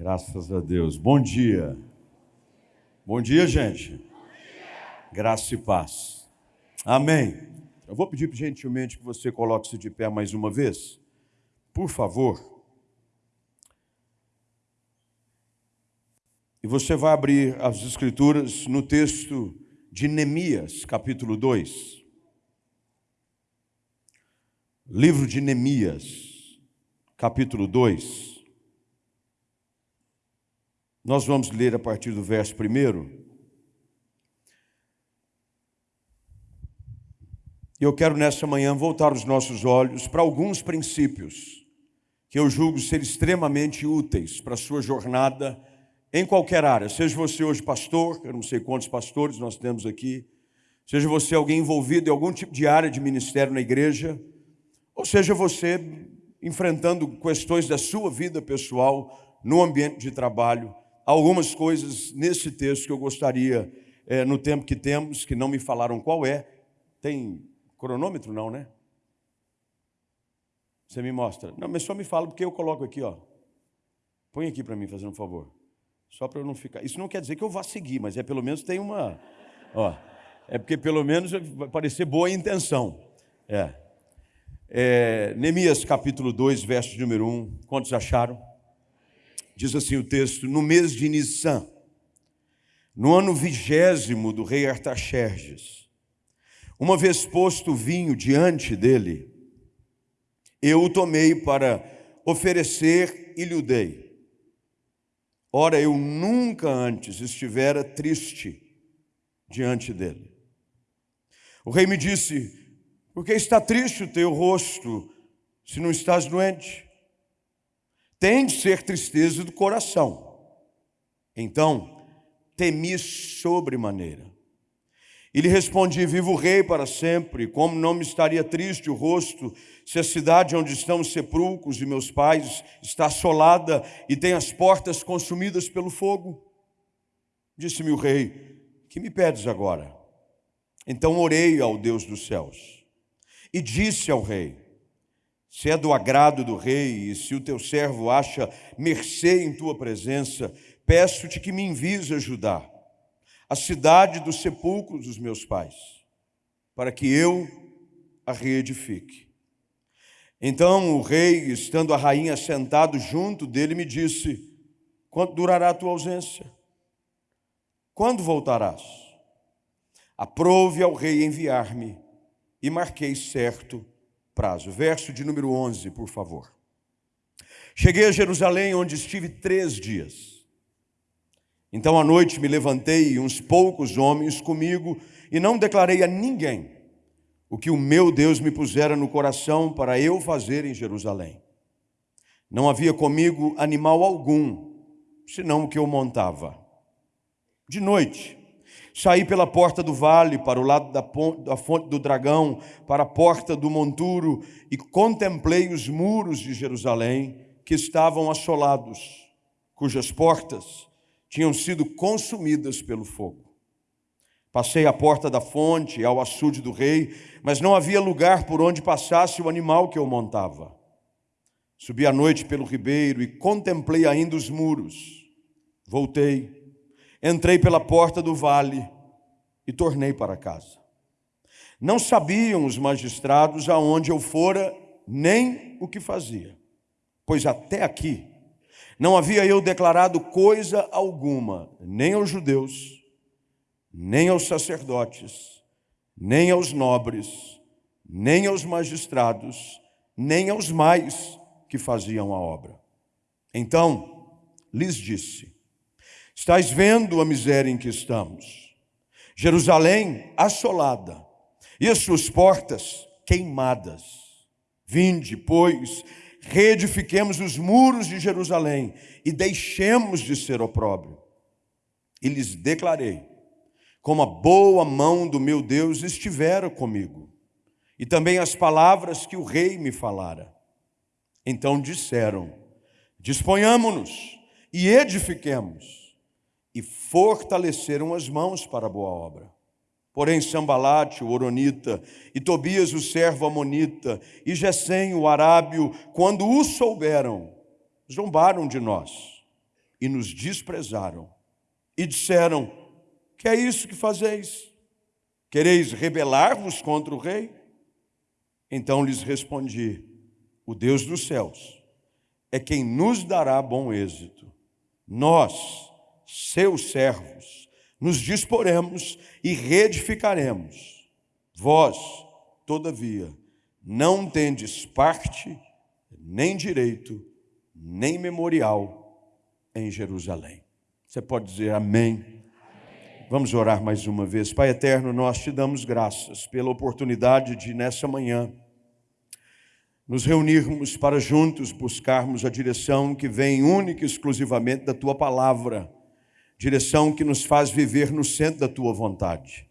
Graças a Deus. Bom dia. Bom dia, gente. Graça e paz. Amém. Eu vou pedir gentilmente que você coloque-se de pé mais uma vez. Por favor. E você vai abrir as escrituras no texto de Neemias, capítulo 2. Livro de Neemias, capítulo 2. Nós vamos ler a partir do verso primeiro. Eu quero nessa manhã voltar os nossos olhos para alguns princípios que eu julgo ser extremamente úteis para a sua jornada em qualquer área. Seja você hoje pastor, eu não sei quantos pastores nós temos aqui, seja você alguém envolvido em algum tipo de área de ministério na igreja, ou seja você enfrentando questões da sua vida pessoal no ambiente de trabalho algumas coisas nesse texto que eu gostaria, é, no tempo que temos, que não me falaram qual é. Tem cronômetro, não, né? Você me mostra. Não, mas só me fala porque eu coloco aqui, ó. Põe aqui para mim, fazendo um favor. Só para eu não ficar. Isso não quer dizer que eu vá seguir, mas é pelo menos tem uma. Ó, é porque pelo menos vai parecer boa a intenção. É. é Neemias capítulo 2, verso número 1. Quantos acharam? Diz assim o texto: no mês de Nissan, no ano vigésimo do rei Artaxerxes, uma vez posto o vinho diante dele, eu o tomei para oferecer e lhe o dei. Ora, eu nunca antes estivera triste diante dele. O rei me disse: Por que está triste o teu rosto, se não estás doente? Tem de ser tristeza do coração. Então, temi sobremaneira. E lhe respondi: Vivo o rei para sempre, como não me estaria triste o rosto, se a cidade onde estão os sepulcros de meus pais está assolada e tem as portas consumidas pelo fogo? Disse-me o rei: Que me pedes agora? Então orei ao Deus dos céus e disse ao rei: se é do agrado do rei e se o teu servo acha mercê em tua presença, peço-te que me envies ajudar a cidade dos sepulcros dos meus pais, para que eu a reedifique. Então o rei, estando a rainha sentado junto dele, me disse: Quanto durará a tua ausência? Quando voltarás? Aprove ao rei enviar-me, e marquei certo prazo. Verso de número 11, por favor. Cheguei a Jerusalém, onde estive três dias. Então à noite me levantei e uns poucos homens comigo, e não declarei a ninguém o que o meu Deus me pusera no coração para eu fazer em Jerusalém. Não havia comigo animal algum, senão o que eu montava. De noite, Saí pela porta do vale, para o lado da, da fonte do dragão, para a porta do monturo, e contemplei os muros de Jerusalém, que estavam assolados, cujas portas tinham sido consumidas pelo fogo. Passei à porta da fonte, ao açude do rei, mas não havia lugar por onde passasse o animal que eu montava. Subi à noite pelo ribeiro e contemplei ainda os muros. Voltei Entrei pela porta do vale e tornei para casa. Não sabiam os magistrados aonde eu fora, nem o que fazia, pois até aqui não havia eu declarado coisa alguma, nem aos judeus, nem aos sacerdotes, nem aos nobres, nem aos magistrados, nem aos mais que faziam a obra. Então lhes disse: Estais vendo a miséria em que estamos. Jerusalém assolada e as suas portas queimadas. Vinde, pois, reedifiquemos os muros de Jerusalém e deixemos de ser opróbrio. E lhes declarei, como a boa mão do meu Deus estivera comigo, e também as palavras que o rei me falara. Então disseram: Disponhamo-nos e edifiquemos e fortaleceram as mãos para a boa obra. Porém, Sambalate, o Oronita, e Tobias, o servo Amonita, e Gesem, o Arábio, quando o souberam, zombaram de nós e nos desprezaram. E disseram: Que é isso que fazeis? Quereis rebelar-vos contra o rei? Então lhes respondi: O Deus dos céus é quem nos dará bom êxito. Nós, seus servos, nos disporemos e reedificaremos. Vós, todavia, não tendes parte, nem direito, nem memorial em Jerusalém. Você pode dizer amém. Vamos orar mais uma vez. Pai eterno, nós te damos graças pela oportunidade de, nessa manhã, nos reunirmos para juntos buscarmos a direção que vem única e exclusivamente da tua palavra, direção que nos faz viver no centro da tua vontade.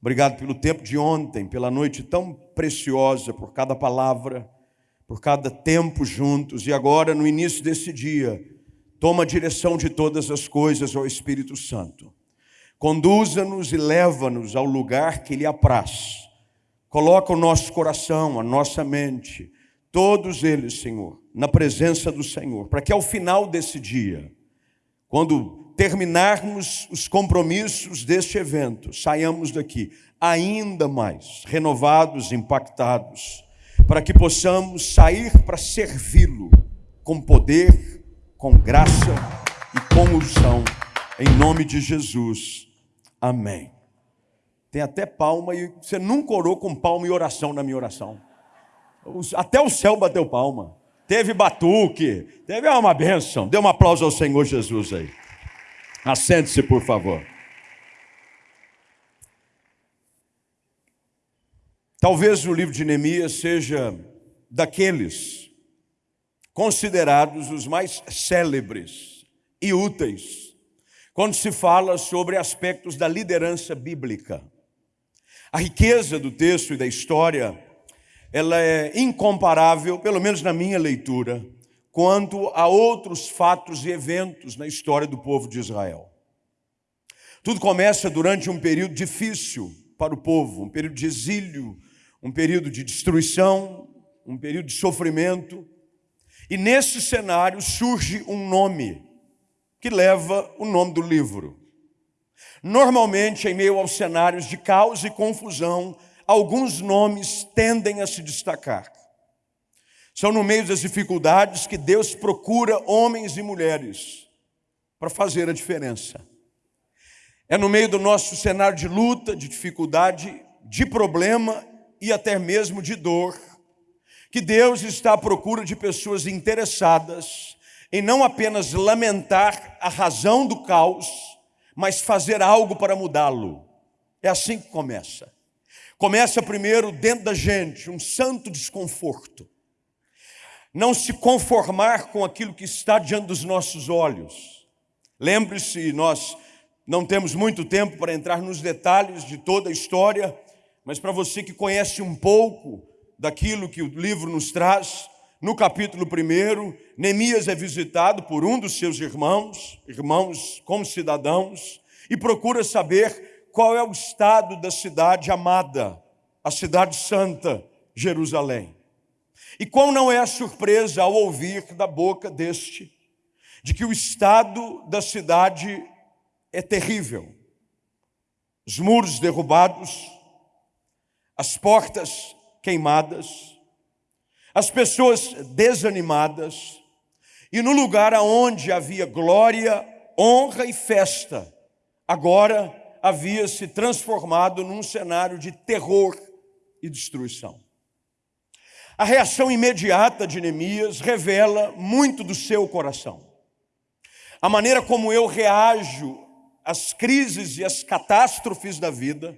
Obrigado pelo tempo de ontem, pela noite tão preciosa, por cada palavra, por cada tempo juntos, e agora, no início desse dia, toma a direção de todas as coisas ao Espírito Santo. Conduza-nos e leva-nos ao lugar que lhe apraz. Coloca o nosso coração, a nossa mente, todos eles, Senhor, na presença do Senhor, para que ao final desse dia, quando terminarmos os compromissos deste evento, saiamos daqui ainda mais renovados, impactados, para que possamos sair para servi-lo com poder, com graça e com unção, em nome de Jesus. Amém. Tem até palma e você nunca orou com palma e oração na minha oração. Até o céu bateu palma. Teve batuque, teve uma bênção. Dê um aplauso ao Senhor Jesus aí. Assente-se, por favor. Talvez o livro de Neemias seja daqueles considerados os mais célebres e úteis quando se fala sobre aspectos da liderança bíblica. A riqueza do texto e da história ela é incomparável, pelo menos na minha leitura, quanto a outros fatos e eventos na história do povo de Israel. Tudo começa durante um período difícil para o povo, um período de exílio, um período de destruição, um período de sofrimento. E nesse cenário surge um nome que leva o nome do livro. Normalmente, em meio aos cenários de caos e confusão, alguns nomes tendem a se destacar. São no meio das dificuldades que Deus procura homens e mulheres para fazer a diferença. É no meio do nosso cenário de luta, de dificuldade, de problema e até mesmo de dor, que Deus está à procura de pessoas interessadas em não apenas lamentar a razão do caos, mas fazer algo para mudá-lo. É assim que começa. Começa primeiro dentro da gente, um santo desconforto. Não se conformar com aquilo que está diante dos nossos olhos. Lembre-se, nós não temos muito tempo para entrar nos detalhes de toda a história, mas para você que conhece um pouco daquilo que o livro nos traz, no capítulo 1, Neemias é visitado por um dos seus irmãos, irmãos como cidadãos, e procura saber qual é o estado da cidade amada, a cidade santa, Jerusalém. E qual não é a surpresa ao ouvir da boca deste, de que o estado da cidade é terrível. Os muros derrubados, as portas queimadas, as pessoas desanimadas, e no lugar aonde havia glória, honra e festa, agora havia se transformado num cenário de terror e destruição. A reação imediata de Neemias revela muito do seu coração. A maneira como eu reajo às crises e às catástrofes da vida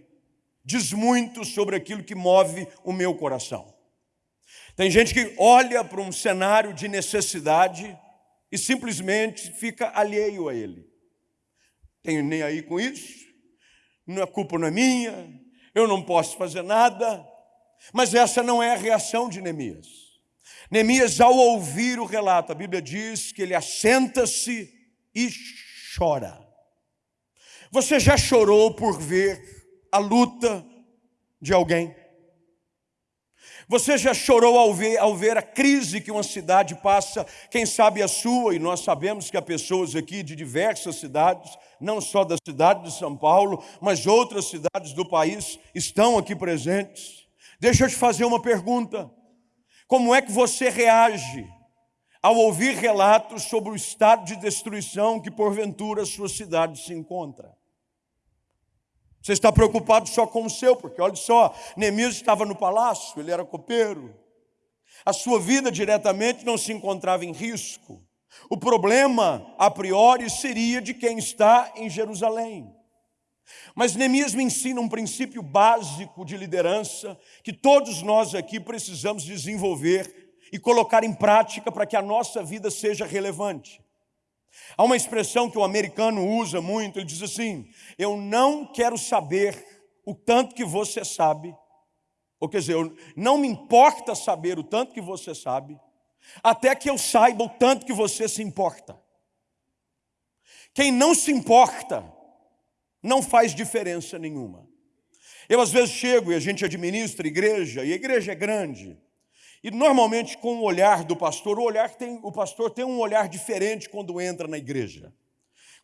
diz muito sobre aquilo que move o meu coração. Tem gente que olha para um cenário de necessidade e simplesmente fica alheio a ele. Tenho nem aí com isso, a culpa não é minha, eu não posso fazer nada. Mas essa não é a reação de Neemias. Neemias, ao ouvir o relato, a Bíblia diz que ele assenta-se e chora. Você já chorou por ver a luta de alguém? Você já chorou ao ver, ao ver a crise que uma cidade passa, quem sabe a sua, e nós sabemos que há pessoas aqui de diversas cidades, não só da cidade de São Paulo, mas outras cidades do país estão aqui presentes. Deixa eu te fazer uma pergunta: como é que você reage ao ouvir relatos sobre o estado de destruição que porventura a sua cidade se encontra? Você está preocupado só com o seu, porque olha só, Neemias estava no palácio, ele era copeiro. A sua vida diretamente não se encontrava em risco. O problema, a priori, seria de quem está em Jerusalém. Mas Neemias me ensina um princípio básico de liderança que todos nós aqui precisamos desenvolver e colocar em prática para que a nossa vida seja relevante. Há uma expressão que o americano usa muito, ele diz assim: Eu não quero saber o tanto que você sabe, ou quer dizer, não me importa saber o tanto que você sabe, até que eu saiba o tanto que você se importa. Quem não se importa, não faz diferença nenhuma. Eu às vezes chego e a gente administra igreja, e a igreja é grande, e normalmente com o olhar do pastor, o olhar tem, o pastor tem um olhar diferente quando entra na igreja.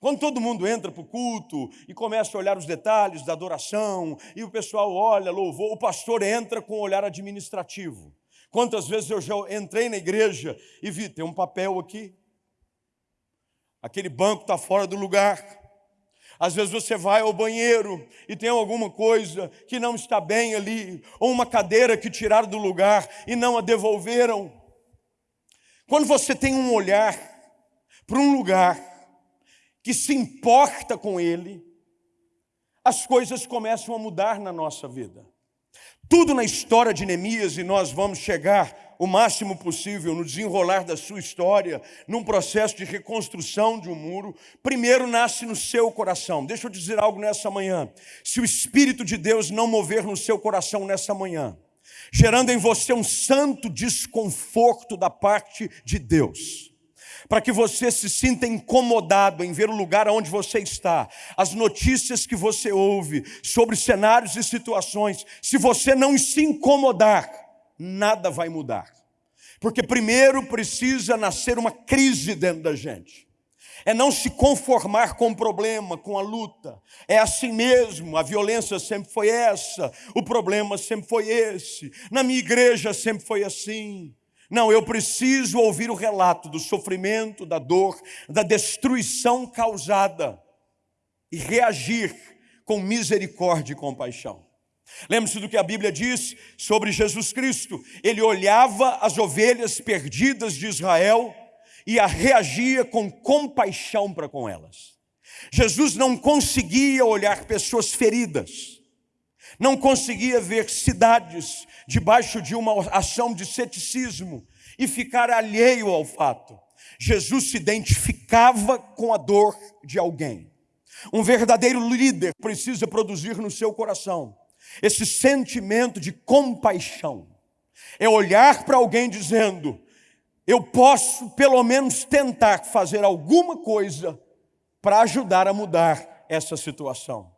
Quando todo mundo entra para o culto e começa a olhar os detalhes da adoração, e o pessoal olha, louvou, o pastor entra com um olhar administrativo. Quantas vezes eu já entrei na igreja e vi, tem um papel aqui, aquele banco está fora do lugar, às vezes você vai ao banheiro e tem alguma coisa que não está bem ali, ou uma cadeira que tiraram do lugar e não a devolveram. Quando você tem um olhar para um lugar que se importa com ele, as coisas começam a mudar na nossa vida. Tudo na história de Neemias, e nós vamos chegar o máximo possível no desenrolar da sua história, num processo de reconstrução de um muro, primeiro nasce no seu coração. Deixa eu dizer algo nessa manhã. Se o Espírito de Deus não mover no seu coração nessa manhã, gerando em você um santo desconforto da parte de Deus, para que você se sinta incomodado em ver o lugar onde você está, as notícias que você ouve sobre cenários e situações, se você não se incomodar, nada vai mudar. Porque primeiro precisa nascer uma crise dentro da gente. É não se conformar com o problema, com a luta. É assim mesmo, a violência sempre foi essa, o problema sempre foi esse. Na minha igreja sempre foi assim. Não, eu preciso ouvir o relato do sofrimento, da dor, da destruição causada e reagir com misericórdia e compaixão. Lembre-se do que a Bíblia diz sobre Jesus Cristo. Ele olhava as ovelhas perdidas de Israel e a reagia com compaixão para com elas. Jesus não conseguia olhar pessoas feridas, não conseguia ver cidades debaixo de uma ação de ceticismo e ficar alheio ao fato. Jesus se identificava com a dor de alguém. Um verdadeiro líder precisa produzir no seu coração esse sentimento de compaixão. É olhar para alguém dizendo: eu posso pelo menos tentar fazer alguma coisa para ajudar a mudar essa situação.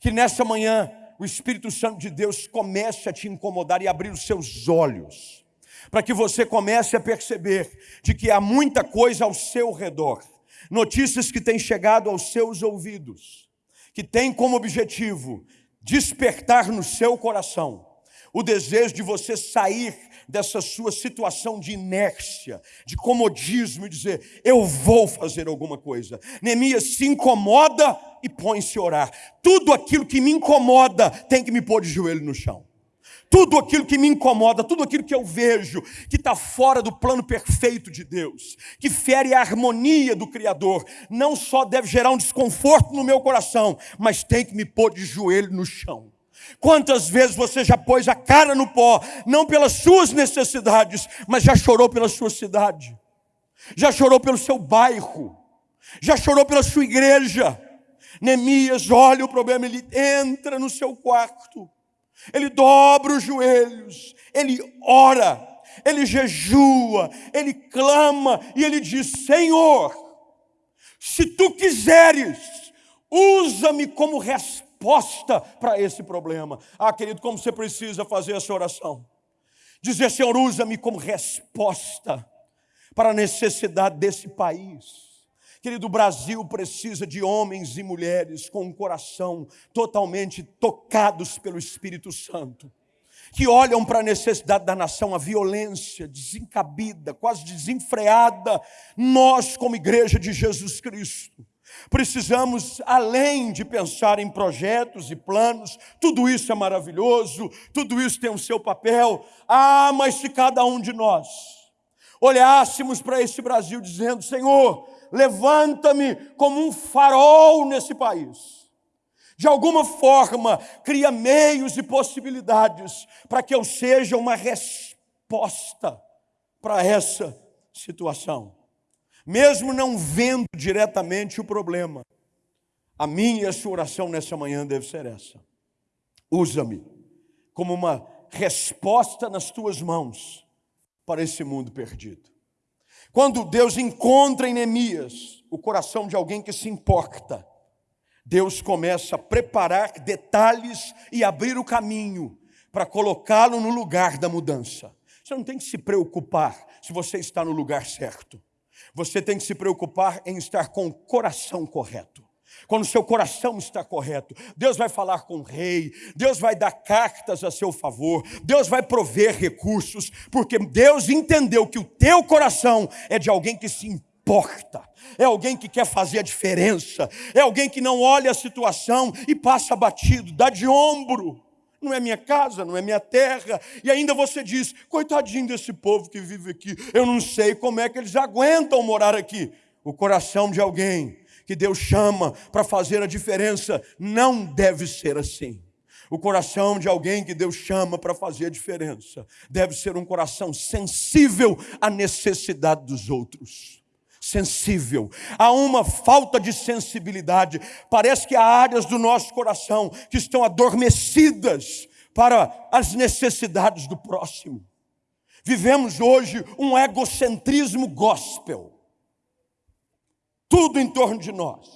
Que nessa manhã o Espírito Santo de Deus comece a te incomodar e abrir os seus olhos, para que você comece a perceber de que há muita coisa ao seu redor, notícias que têm chegado aos seus ouvidos, que têm como objetivo despertar no seu coração o desejo de você sair dessa sua situação de inércia, de comodismo e dizer: Eu vou fazer alguma coisa. Neemias se incomoda e põe-se a orar. Tudo aquilo que me incomoda tem que me pôr de joelho no chão. Tudo aquilo que me incomoda, tudo aquilo que eu vejo que está fora do plano perfeito de Deus, que fere a harmonia do Criador, não só deve gerar um desconforto no meu coração, mas tem que me pôr de joelho no chão. Quantas vezes você já pôs a cara no pó, não pelas suas necessidades, mas já chorou pela sua cidade, já chorou pelo seu bairro, já chorou pela sua igreja. Neemias olha o problema, ele entra no seu quarto ele dobra os joelhos, ele ora, ele jejua, ele clama e ele diz: Senhor, se tu quiseres, usa-me como resposta para esse problema. Ah, querido, como você precisa fazer essa oração? Dizer, Senhor, usa-me como resposta para a necessidade desse país. Querido, o Brasil precisa de homens e mulheres com um coração totalmente tocados pelo Espírito Santo, que olham para a necessidade da nação, a violência desencabida, quase desenfreada. Nós, como igreja de Jesus Cristo, Precisamos, além de pensar em projetos e planos, tudo isso é maravilhoso, tudo isso tem o seu papel. Ah, mas se cada um de nós olhássemos para esse Brasil dizendo: Senhor, levanta-me como um farol nesse país. De alguma forma, cria meios e possibilidades para que eu seja uma resposta para essa situação mesmo não vendo diretamente o problema. A minha e a sua oração nessa manhã deve ser essa. Usa-me como uma resposta nas tuas mãos para esse mundo perdido. Quando Deus encontra em Neemias o coração de alguém que se importa, Deus começa a preparar detalhes e abrir o caminho para colocá-lo no lugar da mudança. Você não tem que se preocupar se você está no lugar certo. Você tem que se preocupar em estar com o coração correto. Quando seu coração está correto, Deus vai falar com o rei, Deus vai dar cartas a seu favor, Deus vai prover recursos, porque Deus entendeu que o teu coração é de alguém que se importa, é alguém que quer fazer a diferença, é alguém que não olha a situação e passa batido, dá de ombro não é minha casa, não é minha terra. E ainda você diz: coitadinho desse povo que vive aqui, eu não sei como é que eles aguentam morar aqui. O coração de alguém que Deus chama para fazer a diferença não deve ser assim. O coração de alguém que Deus chama para fazer a diferença deve ser um coração sensível à necessidade dos outros sensível, há uma falta de sensibilidade. Parece que há áreas do nosso coração que estão adormecidas para as necessidades do próximo. Vivemos hoje um egocentrismo gospel. Tudo em torno de nós.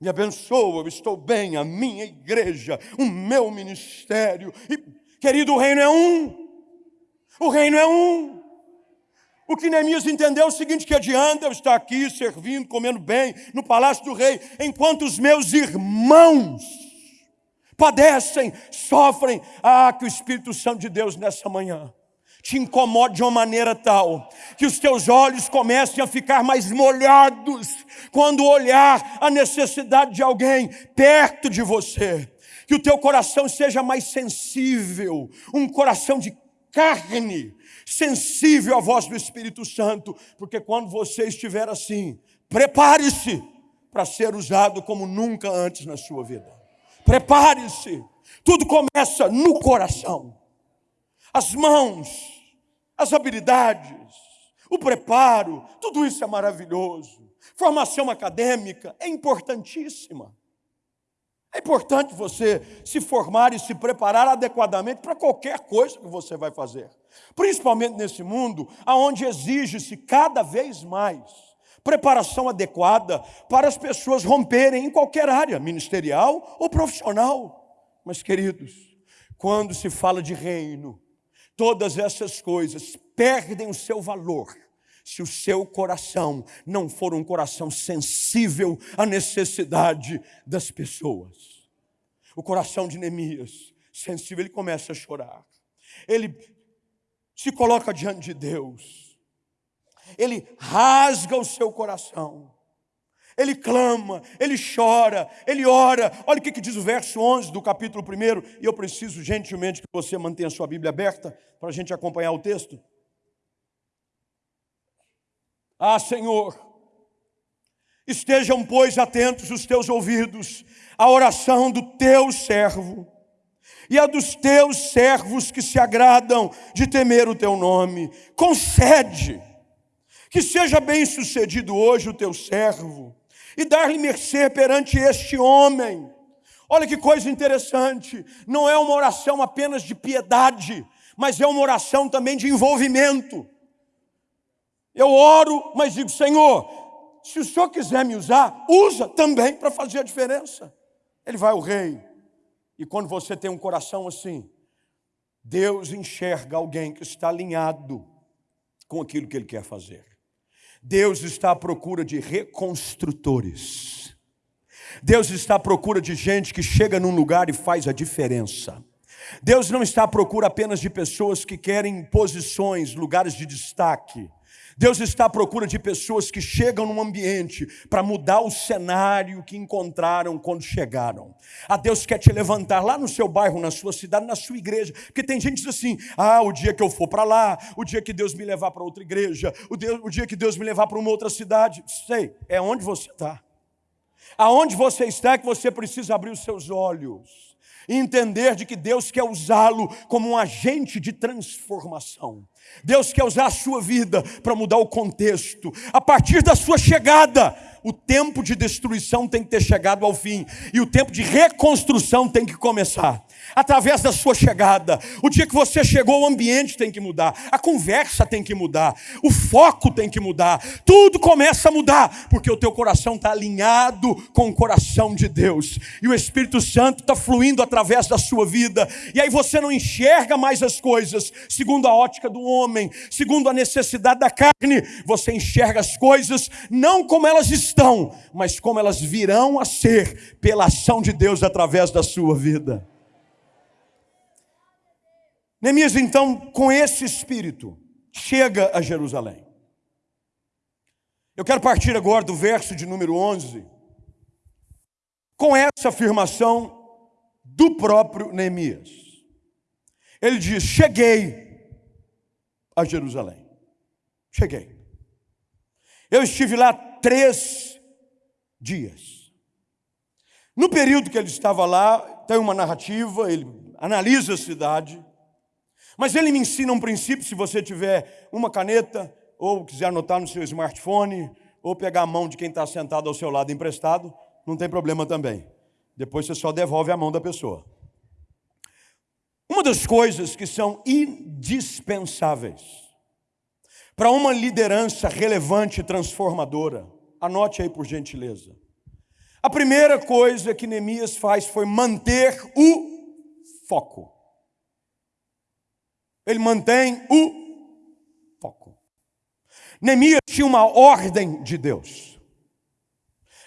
Me abençoa, eu estou bem, a minha igreja, o meu ministério. E, querido, o reino é um. O reino é um. O que Neemias entendeu é o seguinte: que adianta eu estar aqui servindo, comendo bem no palácio do rei, enquanto os meus irmãos padecem, sofrem. Ah, que o Espírito Santo de Deus nessa manhã te incomode de uma maneira tal que os teus olhos comecem a ficar mais molhados quando olhar a necessidade de alguém perto de você. Que o teu coração seja mais sensível, um coração de carne, sensível à voz do Espírito Santo, porque quando você estiver assim, prepare-se para ser usado como nunca antes na sua vida. Prepare-se. Tudo começa no coração. As mãos, as habilidades, o preparo, tudo isso é maravilhoso. Formação acadêmica é importantíssima. É importante você se formar e se preparar adequadamente para qualquer coisa que você vai fazer. Principalmente nesse mundo, onde exige-se cada vez mais preparação adequada para as pessoas romperem em qualquer área, ministerial ou profissional. Mas, queridos, quando se fala de reino, todas essas coisas perdem o seu valor se o seu coração não for um coração sensível à necessidade das pessoas. O coração de Neemias, sensível, ele começa a chorar. Ele se coloca diante de Deus. Ele rasga o seu coração. Ele clama, ele chora, ele ora. Olha o que, diz o verso 11 do capítulo 1. E eu preciso gentilmente que você mantenha a sua Bíblia aberta para a gente acompanhar o texto. Ah, Senhor, estejam, pois, atentos os teus ouvidos à oração do teu servo e a dos teus servos que se agradam de temer o teu nome. Concede que seja bem sucedido hoje o teu servo e dar-lhe mercê perante este homem. Olha que coisa interessante, não é uma oração apenas de piedade, mas é uma oração também de envolvimento. Eu oro, mas digo, Senhor, se o Senhor quiser me usar, usa também para fazer a diferença. Ele vai ao rei. E quando você tem um coração assim, Deus enxerga alguém que está alinhado com aquilo que ele quer fazer. Deus está à procura de reconstrutores. Deus está à procura de gente que chega num lugar e faz a diferença. Deus não está à procura apenas de pessoas que querem posições, lugares de destaque. Deus está à procura de pessoas que chegam num ambiente para mudar o cenário que encontraram quando chegaram. A Deus quer te levantar lá no seu bairro, na sua cidade, na sua igreja, porque tem gente que diz assim: ah, o dia que eu for para lá, o dia que Deus me levar para outra igreja, o, Deus, o dia que Deus me levar para uma outra cidade. Sei, é onde você está. Aonde você está é que você precisa abrir os seus olhos entender de que Deus quer usá-lo como um agente de transformação. Deus quer usar a sua vida para mudar o contexto. A partir da sua chegada, o tempo de destruição tem que ter chegado ao fim e o tempo de reconstrução tem que começar. Através da sua chegada, o dia que você chegou, o ambiente tem que mudar, a conversa tem que mudar, o foco tem que mudar, tudo começa a mudar, porque o teu coração está alinhado com o coração de Deus. E o Espírito Santo está fluindo através da sua vida, e aí você não enxerga mais as coisas segundo a ótica do homem, segundo a necessidade da carne, você enxerga as coisas não como elas estão, mas como elas virão a ser pela ação de Deus através da sua vida. Neemias, então, com esse espírito, chega a Jerusalém. Eu quero partir agora do verso de número 11, com essa afirmação do próprio Neemias. Ele diz: Cheguei a Jerusalém. Cheguei. Eu estive lá três dias. No período que ele estava lá, tem uma narrativa, ele analisa a cidade, mas ele me ensina um princípio, se você tiver uma caneta, ou quiser anotar no seu smartphone, ou pegar a mão de quem está sentado ao seu lado emprestado, não tem problema também. Depois você só devolve a mão da pessoa. Uma das coisas que são indispensáveis para uma liderança relevante e transformadora, anote aí por gentileza. A primeira coisa que Neemias faz foi manter o foco. Ele mantém o foco. Neemias tinha uma ordem de Deus.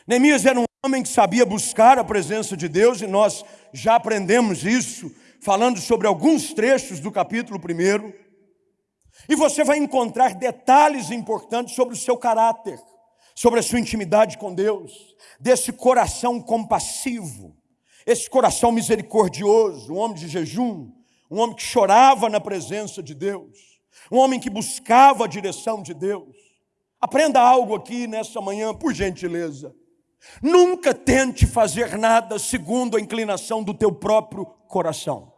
Neemias era um homem que sabia buscar a presença de Deus e nós já aprendemos isso falando sobre alguns trechos do capítulo 1. E você vai encontrar detalhes importantes sobre o seu caráter, sobre a sua intimidade com Deus, desse coração compassivo, esse coração misericordioso, um homem de jejum, um homem que chorava na presença de Deus, um homem que buscava a direção de Deus. Aprenda algo aqui nessa manhã, por gentileza. Nunca tente fazer nada segundo a inclinação do teu próprio coração.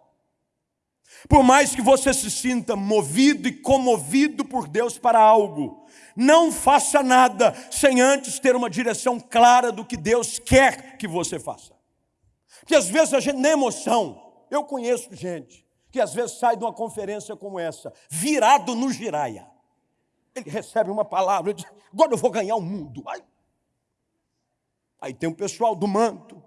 Por mais que você se sinta movido e comovido por Deus para algo, não faça nada sem antes ter uma direção clara do que Deus quer que você faça. Porque às vezes a gente, na emoção, eu conheço gente que às vezes sai de uma conferência como essa, virado no giraia. Ele recebe uma palavra, diz, agora eu vou ganhar o mundo. Aí, tem o pessoal do manto.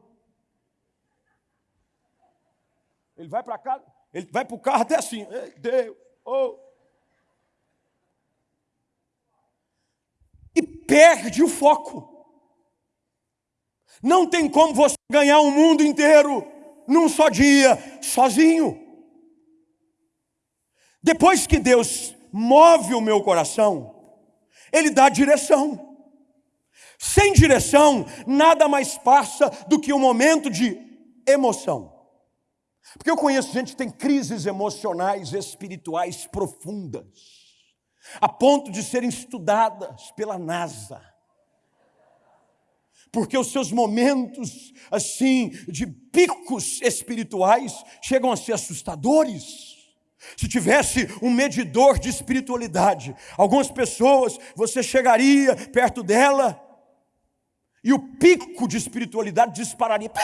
Ele vai para casa, ele vai para o carro até assim, Deus, oh. E perde o foco. Não tem como você ganhar o mundo inteiro num só dia, sozinho. Depois que Deus move o meu coração, Ele dá direção. Sem direção, nada mais passa do que um momento de emoção. Porque eu conheço gente que tem crises emocionais, espirituais profundas, a ponto de serem estudadas pela NASA. Porque os seus momentos, assim, de picos espirituais chegam a ser assustadores. Se tivesse um medidor de espiritualidade, algumas pessoas, você chegaria perto dela e o pico de espiritualidade dispararia.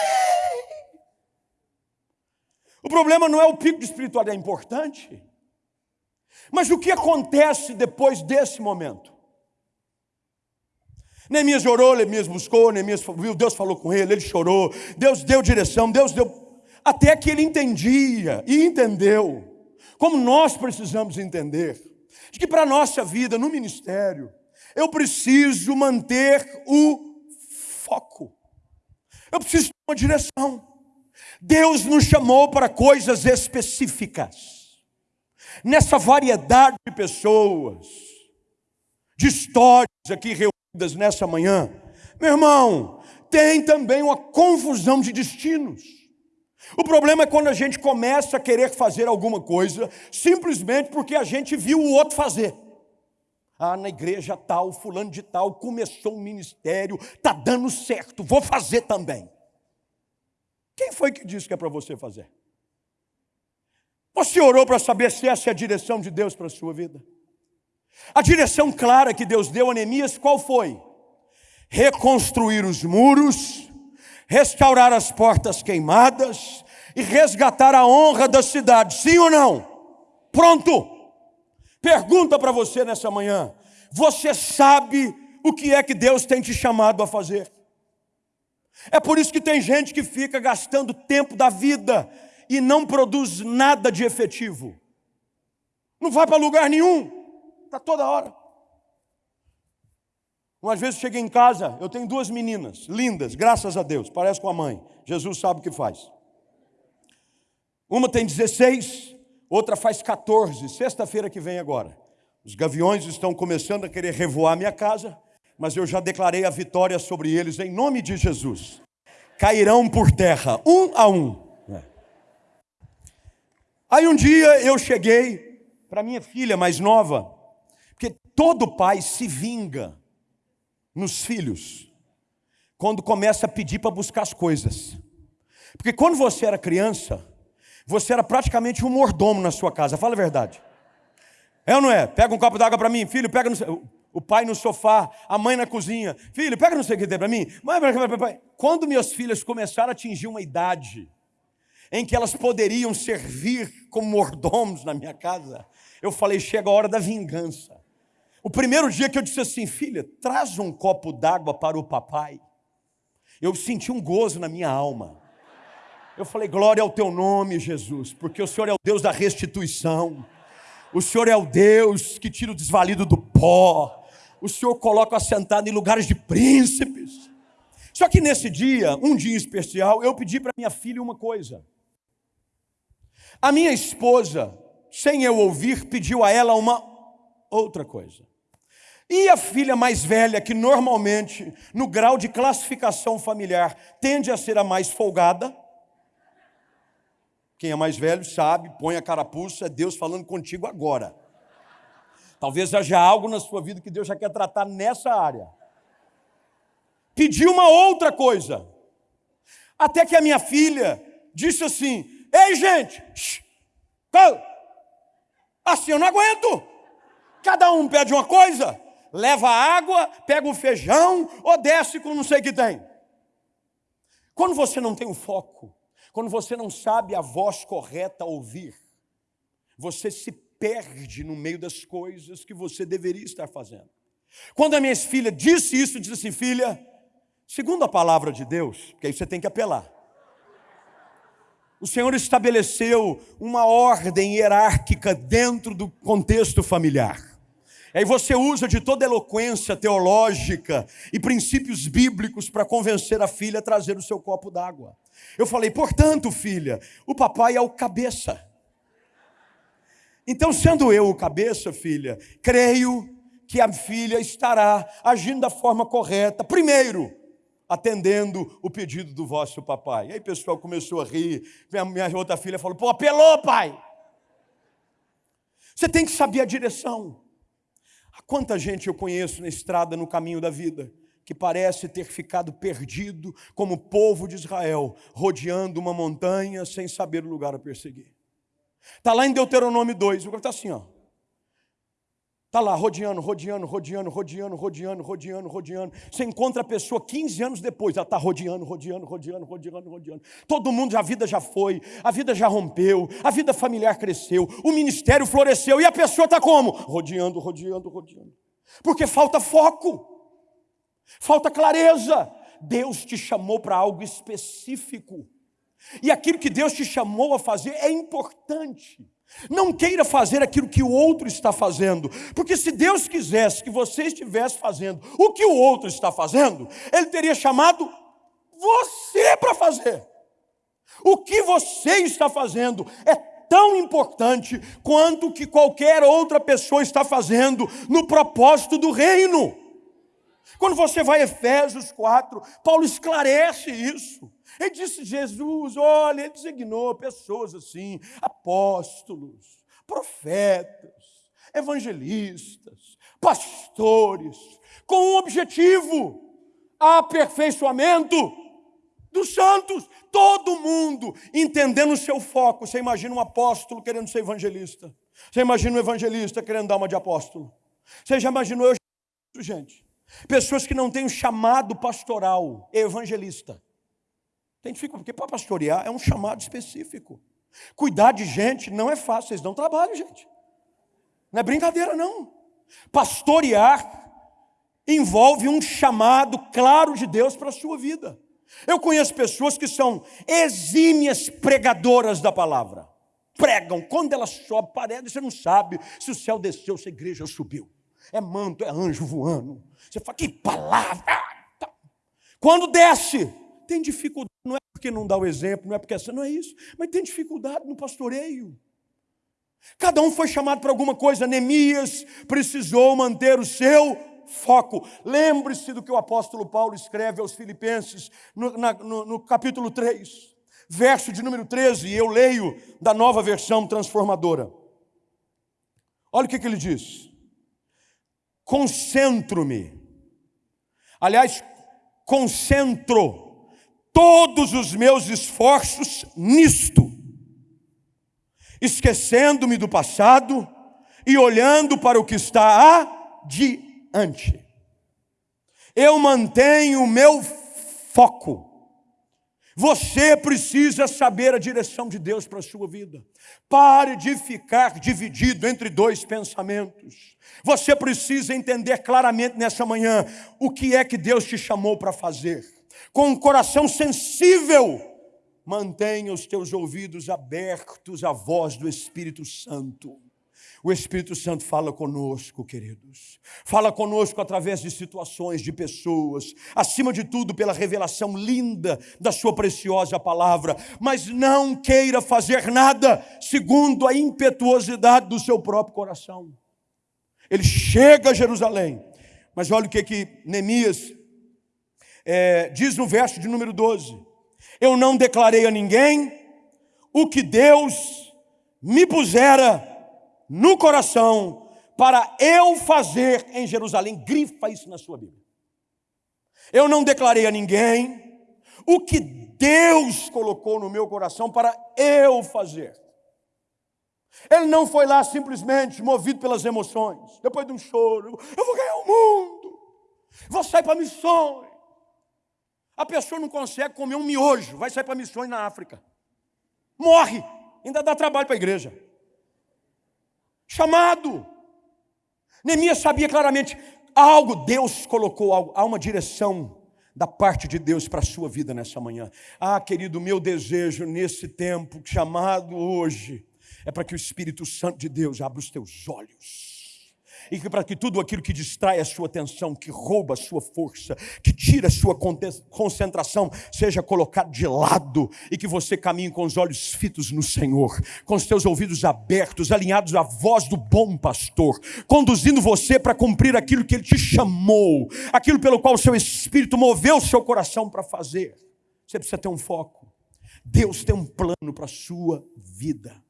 O problema não é o pico de espiritualidade, é importante. Mas o que acontece depois desse momento? Neemias orou, Neemias buscou, Neemias viu, Deus falou com ele, ele chorou, Deus deu direção, Deus deu. Até que ele entendia e entendeu como nós precisamos entender, de que para a nossa vida no ministério, eu preciso manter o foco. Eu preciso ter uma direção. Deus nos chamou para coisas específicas. Nessa variedade de pessoas, de histórias aqui reunidas nessa manhã, meu irmão, tem também uma confusão de destinos. O problema é quando a gente começa a querer fazer alguma coisa simplesmente porque a gente viu o outro fazer. Ah, na igreja tal, fulano de tal, começou um ministério, está dando certo, vou fazer também. Quem foi que disse que é para você fazer? Você orou para saber se essa é a direção de Deus para a sua vida? A direção clara que Deus deu a Neemias, qual foi? Reconstruir os muros, restaurar as portas queimadas e resgatar a honra da cidade. Sim ou não? Pronto! Pergunta para você nessa manhã: você sabe o que é que Deus tem te chamado a fazer? É por isso que tem gente que fica gastando tempo da vida e não produz nada de efetivo. Não vai para lugar nenhum, está toda hora. Umas vezes cheguei em casa, eu tenho duas meninas, lindas, graças a Deus, parece com a mãe. Jesus sabe o que faz. Uma tem 16, outra faz 14, sexta-feira que vem agora. Os gaviões estão começando a querer revoar minha casa, mas eu já declarei a vitória sobre eles em nome de Jesus. Cairão por terra, um a um. É. Aí um dia eu cheguei para minha filha mais nova, porque todo pai se vinga nos filhos quando começa a pedir para buscar as coisas. Porque quando você era criança, você era praticamente um mordomo na sua casa, fala a verdade. É ou não é? Pega um copo d'água para mim, filho, pega no, o pai no sofá, a mãe na cozinha. Filho, pega não sei o que tem para mim. Mãe, Quando minhas filhas começaram a atingir uma idade em que elas poderiam servir como mordomos na minha casa, eu falei: chega a hora da vingança. O primeiro dia que eu disse assim, filha, traz um copo d'água para o papai, eu senti um gozo na minha alma. Eu falei, glória ao teu nome, Jesus, porque o Senhor é o Deus da restituição. O Senhor é o Deus que tira o desvalido do pó. O Senhor coloca assentado em lugares de príncipes. Só que nesse dia, um dia especial, eu pedi para minha filha uma coisa. A minha esposa, sem eu ouvir, pediu a ela uma outra coisa. E a filha mais velha, que normalmente, no grau de classificação familiar, tende a ser a mais folgada, quem é mais velho sabe, põe a carapuça, é Deus falando contigo agora. Talvez haja algo na sua vida que Deus já quer tratar nessa área. Pediu uma outra coisa. Até que a minha filha disse assim: Ei, gente, shh, assim eu não aguento. Cada um pede uma coisa, leva água, pega o feijão ou desce com não sei o que tem. Quando você não tem o foco, quando você não sabe a voz correta ouvir, você se perde no meio das coisas que você deveria estar fazendo. Quando a minha filha disse isso, disse assim: filha, segundo a palavra de Deus, porque aí você tem que apelar. O Senhor estabeleceu uma ordem hierárquica dentro do contexto familiar. Aí você usa de toda eloquência teológica e princípios bíblicos para convencer a filha a trazer o seu copo d'água. Eu falei, portanto, filha, o papai é o cabeça. Então, sendo eu o cabeça, filha, creio que a filha estará agindo da forma correta. Primeiro, atendendo o pedido do vosso papai. E aí o pessoal começou a rir. Minha, minha outra filha falou: pô, apelou, pai. Você tem que saber a direção. Quanta gente eu conheço na estrada, no caminho da vida, que parece ter ficado perdido como o povo de Israel, rodeando uma montanha sem saber o lugar a perseguir. Está lá em Deuteronômio 2, o cara está assim, ó. Está lá, rodeando, rodeando, rodeando, rodeando, rodeando, rodeando, rodeando. Você encontra a pessoa 15 anos depois, ela está rodeando, rodeando, rodeando, rodeando, rodeando. Todo mundo, a vida já foi, a vida já rompeu, a vida familiar cresceu, o ministério floresceu e a pessoa está como? Rodeando, rodeando, rodeando. Porque falta foco. Falta clareza. Deus te chamou para algo específico. E aquilo que Deus te chamou a fazer é importante. Não queira fazer aquilo que o outro está fazendo, porque se Deus quisesse que você estivesse fazendo o que o outro está fazendo, Ele teria chamado você para fazer. O que você está fazendo é tão importante quanto o que qualquer outra pessoa está fazendo no propósito do reino. Quando você vai a Efésios 4, Paulo esclarece isso. Ele disse: Jesus, olha, ele designou pessoas assim, apóstolos, profetas, evangelistas, pastores, com um objetivo: aperfeiçoamento dos santos. Todo mundo entendendo o seu foco. Você imagina um apóstolo querendo ser evangelista. Você imagina um evangelista querendo dar uma de apóstolo. Você já imaginou eu, gente? Pessoas que não têm um chamado pastoral, evangelista. Tem dificuldade, porque para pastorear é um chamado específico. Cuidar de gente não é fácil, vocês dão trabalho, gente. Não é brincadeira, não. Pastorear envolve um chamado claro de Deus para a sua vida. Eu conheço pessoas que são exímias pregadoras da palavra. Pregam, quando ela sobe, parece, você não sabe se o céu desceu, se a igreja subiu. É manto, é anjo voando. Você fala, que palavra! Tá. Quando desce, tem dificuldade, não é porque não dá o exemplo, não é porque assim, não é isso, mas tem dificuldade no pastoreio. Cada um foi chamado para alguma coisa. Neemias precisou manter o seu foco. Lembre-se do que o apóstolo Paulo escreve aos Filipenses no, na, no, no capítulo 3, verso de número 13, e eu leio da nova versão transformadora. Olha o que, que ele diz: concentro-me, aliás, concentro todos os meus esforços nisto, esquecendo-me do passado e olhando para o que está adiante. Eu mantenho o meu foco. Você precisa saber a direção de Deus para a sua vida. Pare de ficar dividido entre dois pensamentos. Você precisa entender claramente nessa manhã o que é que Deus te chamou para fazer com um coração sensível, mantenha os teus ouvidos abertos à voz do Espírito Santo. O Espírito Santo fala conosco, queridos. Fala conosco através de situações, de pessoas, acima de tudo pela revelação linda da Sua preciosa palavra. Mas não queira fazer nada segundo a impetuosidade do seu próprio coração. Ele chega a Jerusalém, mas olha o que, que Neemias é, diz no verso de número 12: Eu não declarei a ninguém o que Deus me pusera no coração para eu fazer em Jerusalém. Grifa isso na sua Bíblia. Eu não declarei a ninguém o que Deus colocou no meu coração para eu fazer. Ele não foi lá simplesmente movido pelas emoções, depois de um choro, eu vou ganhar o mundo, vou sair para missões. A pessoa não consegue comer um miojo, vai sair para missões na África. Morre, ainda dá trabalho para a igreja. Chamado. Neemias sabia claramente, algo, Deus colocou algo, há uma direção da parte de Deus para a sua vida nessa manhã. Ah, querido, meu desejo nesse tempo chamado hoje é para que o Espírito Santo de Deus abra os teus olhos e que para que tudo aquilo que distrai a sua atenção, que rouba a sua força, que tira a sua concentração, seja colocado de lado e que você caminhe com os olhos fitos no Senhor, com os teus ouvidos abertos, alinhados à voz do bom pastor, conduzindo você para cumprir aquilo que ele te chamou, aquilo pelo qual o seu espírito moveu o seu coração para fazer. Você precisa ter um foco. Deus tem um plano para a sua vida.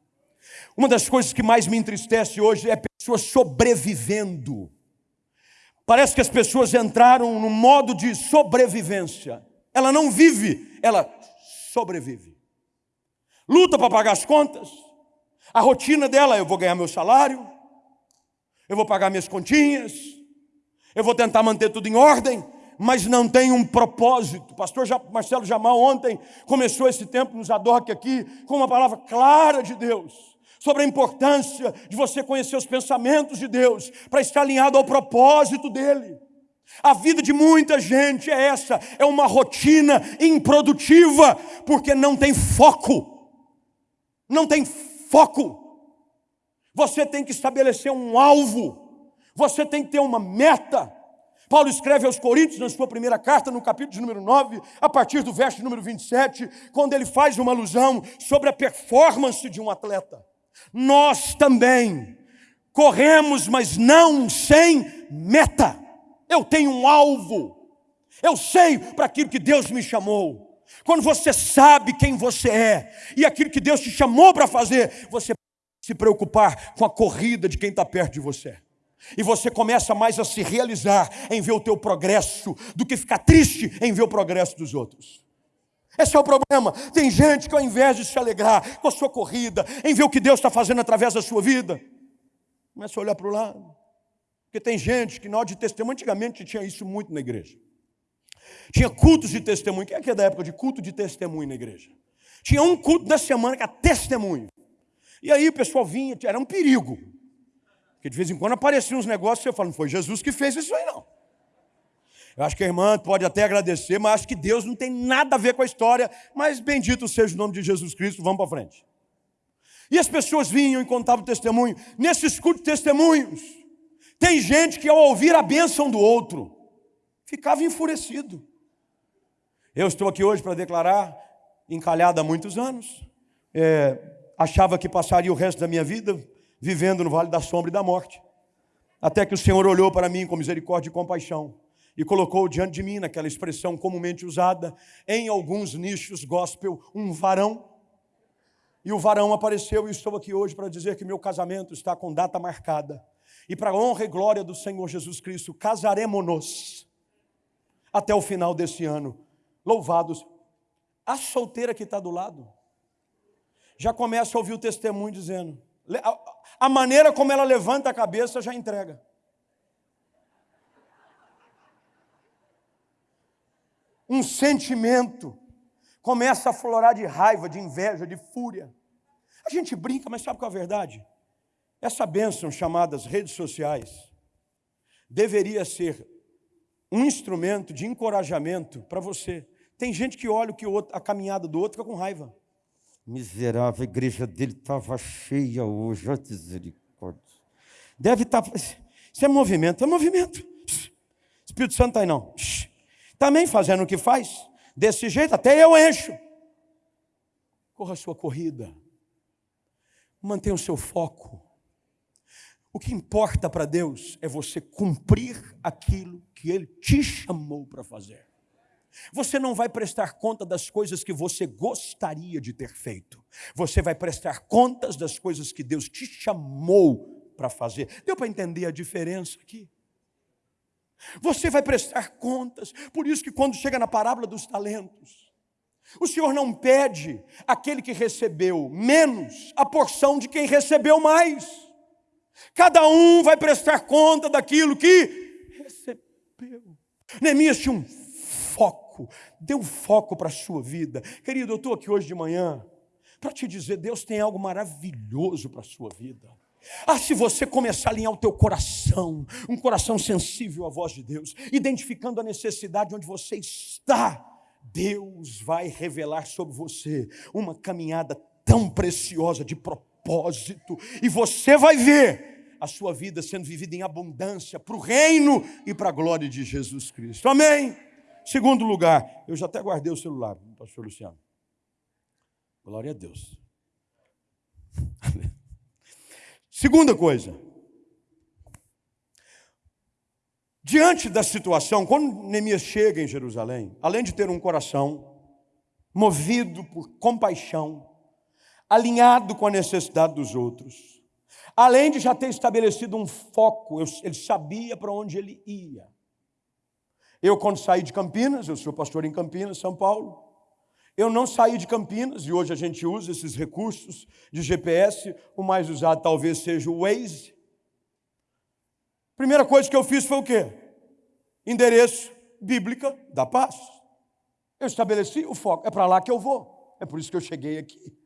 Uma das coisas que mais me entristece hoje é pessoas sobrevivendo. Parece que as pessoas entraram no modo de sobrevivência. Ela não vive, ela sobrevive. Luta para pagar as contas. A rotina dela, eu vou ganhar meu salário, eu vou pagar minhas continhas, eu vou tentar manter tudo em ordem, mas não tem um propósito. O pastor Marcelo Jamal ontem começou esse tempo nos Adoc aqui com uma palavra clara de Deus sobre a importância de você conhecer os pensamentos de Deus, para estar alinhado ao propósito dele. A vida de muita gente é essa, é uma rotina improdutiva, porque não tem foco. Não tem foco. Você tem que estabelecer um alvo. Você tem que ter uma meta. Paulo escreve aos Coríntios, na sua primeira carta, no capítulo de número 9, a partir do verso número 27, quando ele faz uma alusão sobre a performance de um atleta. Nós também corremos, mas não sem meta. Eu tenho um alvo. Eu sei para aquilo que Deus me chamou. Quando você sabe quem você é e aquilo que Deus te chamou para fazer, você se preocupar com a corrida de quem está perto de você. E você começa mais a se realizar em ver o teu progresso do que ficar triste em ver o progresso dos outros. Esse é o problema. Tem gente que ao invés de se alegrar com a sua corrida, em ver o que Deus está fazendo através da sua vida, começa a olhar para o lado. Porque tem gente que na hora de testemunho, antigamente tinha isso muito na igreja. Tinha cultos de testemunho. Quem é que é da época de culto de testemunho na igreja? Tinha um culto da semana que era testemunho. E aí o pessoal vinha, era um perigo. Porque de vez em quando apareciam uns negócios e eu falo, não foi Jesus que fez isso aí. Eu acho que a irmã pode até agradecer, mas acho que Deus não tem nada a ver com a história. Mas bendito seja o nome de Jesus Cristo, vamos para frente. E as pessoas vinham e contavam testemunho. Nesses cultos testemunhos, tem gente que ao ouvir a bênção do outro, ficava enfurecido. Eu estou aqui hoje para declarar, encalhado há muitos anos, é, achava que passaria o resto da minha vida vivendo no vale da sombra e da morte. Até que o Senhor olhou para mim com misericórdia e compaixão e colocou diante de mim, naquela expressão comumente usada em alguns nichos gospel, um varão. E o varão apareceu e estou aqui hoje para dizer que meu casamento está com data marcada. E para a honra e glória do Senhor Jesus Cristo, casaremos-nos até o final desse ano. Louvados. A solteira que está do lado já começa a ouvir o testemunho dizendo: a maneira como ela levanta a cabeça já entrega. Um sentimento começa a florar de raiva, de inveja, de fúria. A gente brinca, mas sabe qual é a verdade? Essa bênção chamadas redes sociais deveria ser um instrumento de encorajamento para você. Tem gente que olha o que outro, a caminhada do outro fica com raiva. Miserável, a igreja dele estava cheia hoje, olha misericórdia. Deve estar. Tá, isso é movimento, é movimento. Espírito Santo está aí não. Também fazendo o que faz, desse jeito, até eu encho. Corra a sua corrida. Mantenha o seu foco. O que importa para Deus é você cumprir aquilo que Ele te chamou para fazer. Você não vai prestar conta das coisas que você gostaria de ter feito. Você vai prestar contas das coisas que Deus te chamou para fazer. Deu para entender a diferença aqui? Você vai prestar contas. Por isso que quando chega na parábola dos talentos, o Senhor não pede aquele que recebeu menos a porção de quem recebeu mais. Cada um vai prestar conta daquilo que recebeu. Neemias tinha um foco, dê um foco para a sua vida. Querido, eu estou aqui hoje de manhã para te dizer, Deus tem algo maravilhoso para a sua vida. Ah, se você começar a alinhar o teu coração, um coração sensível à voz de Deus, identificando a necessidade onde você está, Deus vai revelar sobre você uma caminhada tão preciosa de propósito, e você vai ver a sua vida sendo vivida em abundância para o reino e para a glória de Jesus Cristo. Amém? Segundo lugar, eu já até guardei o celular, pastor Luciano. Glória a Deus. Segunda coisa. Diante da situação, quando Neemias chega em Jerusalém, além de ter um coração movido por compaixão, alinhado com a necessidade dos outros, além de já ter estabelecido um foco, ele sabia para onde ele ia. Eu, quando saí de Campinas, eu sou pastor em Campinas, São Paulo, eu não saí de Campinas, e hoje a gente usa esses recursos de GPS, o mais usado talvez seja o Waze. Primeira coisa que eu fiz foi o quê? Endereço bíblica da paz. Eu estabeleci o foco, é para lá que eu vou. É por isso que eu cheguei aqui.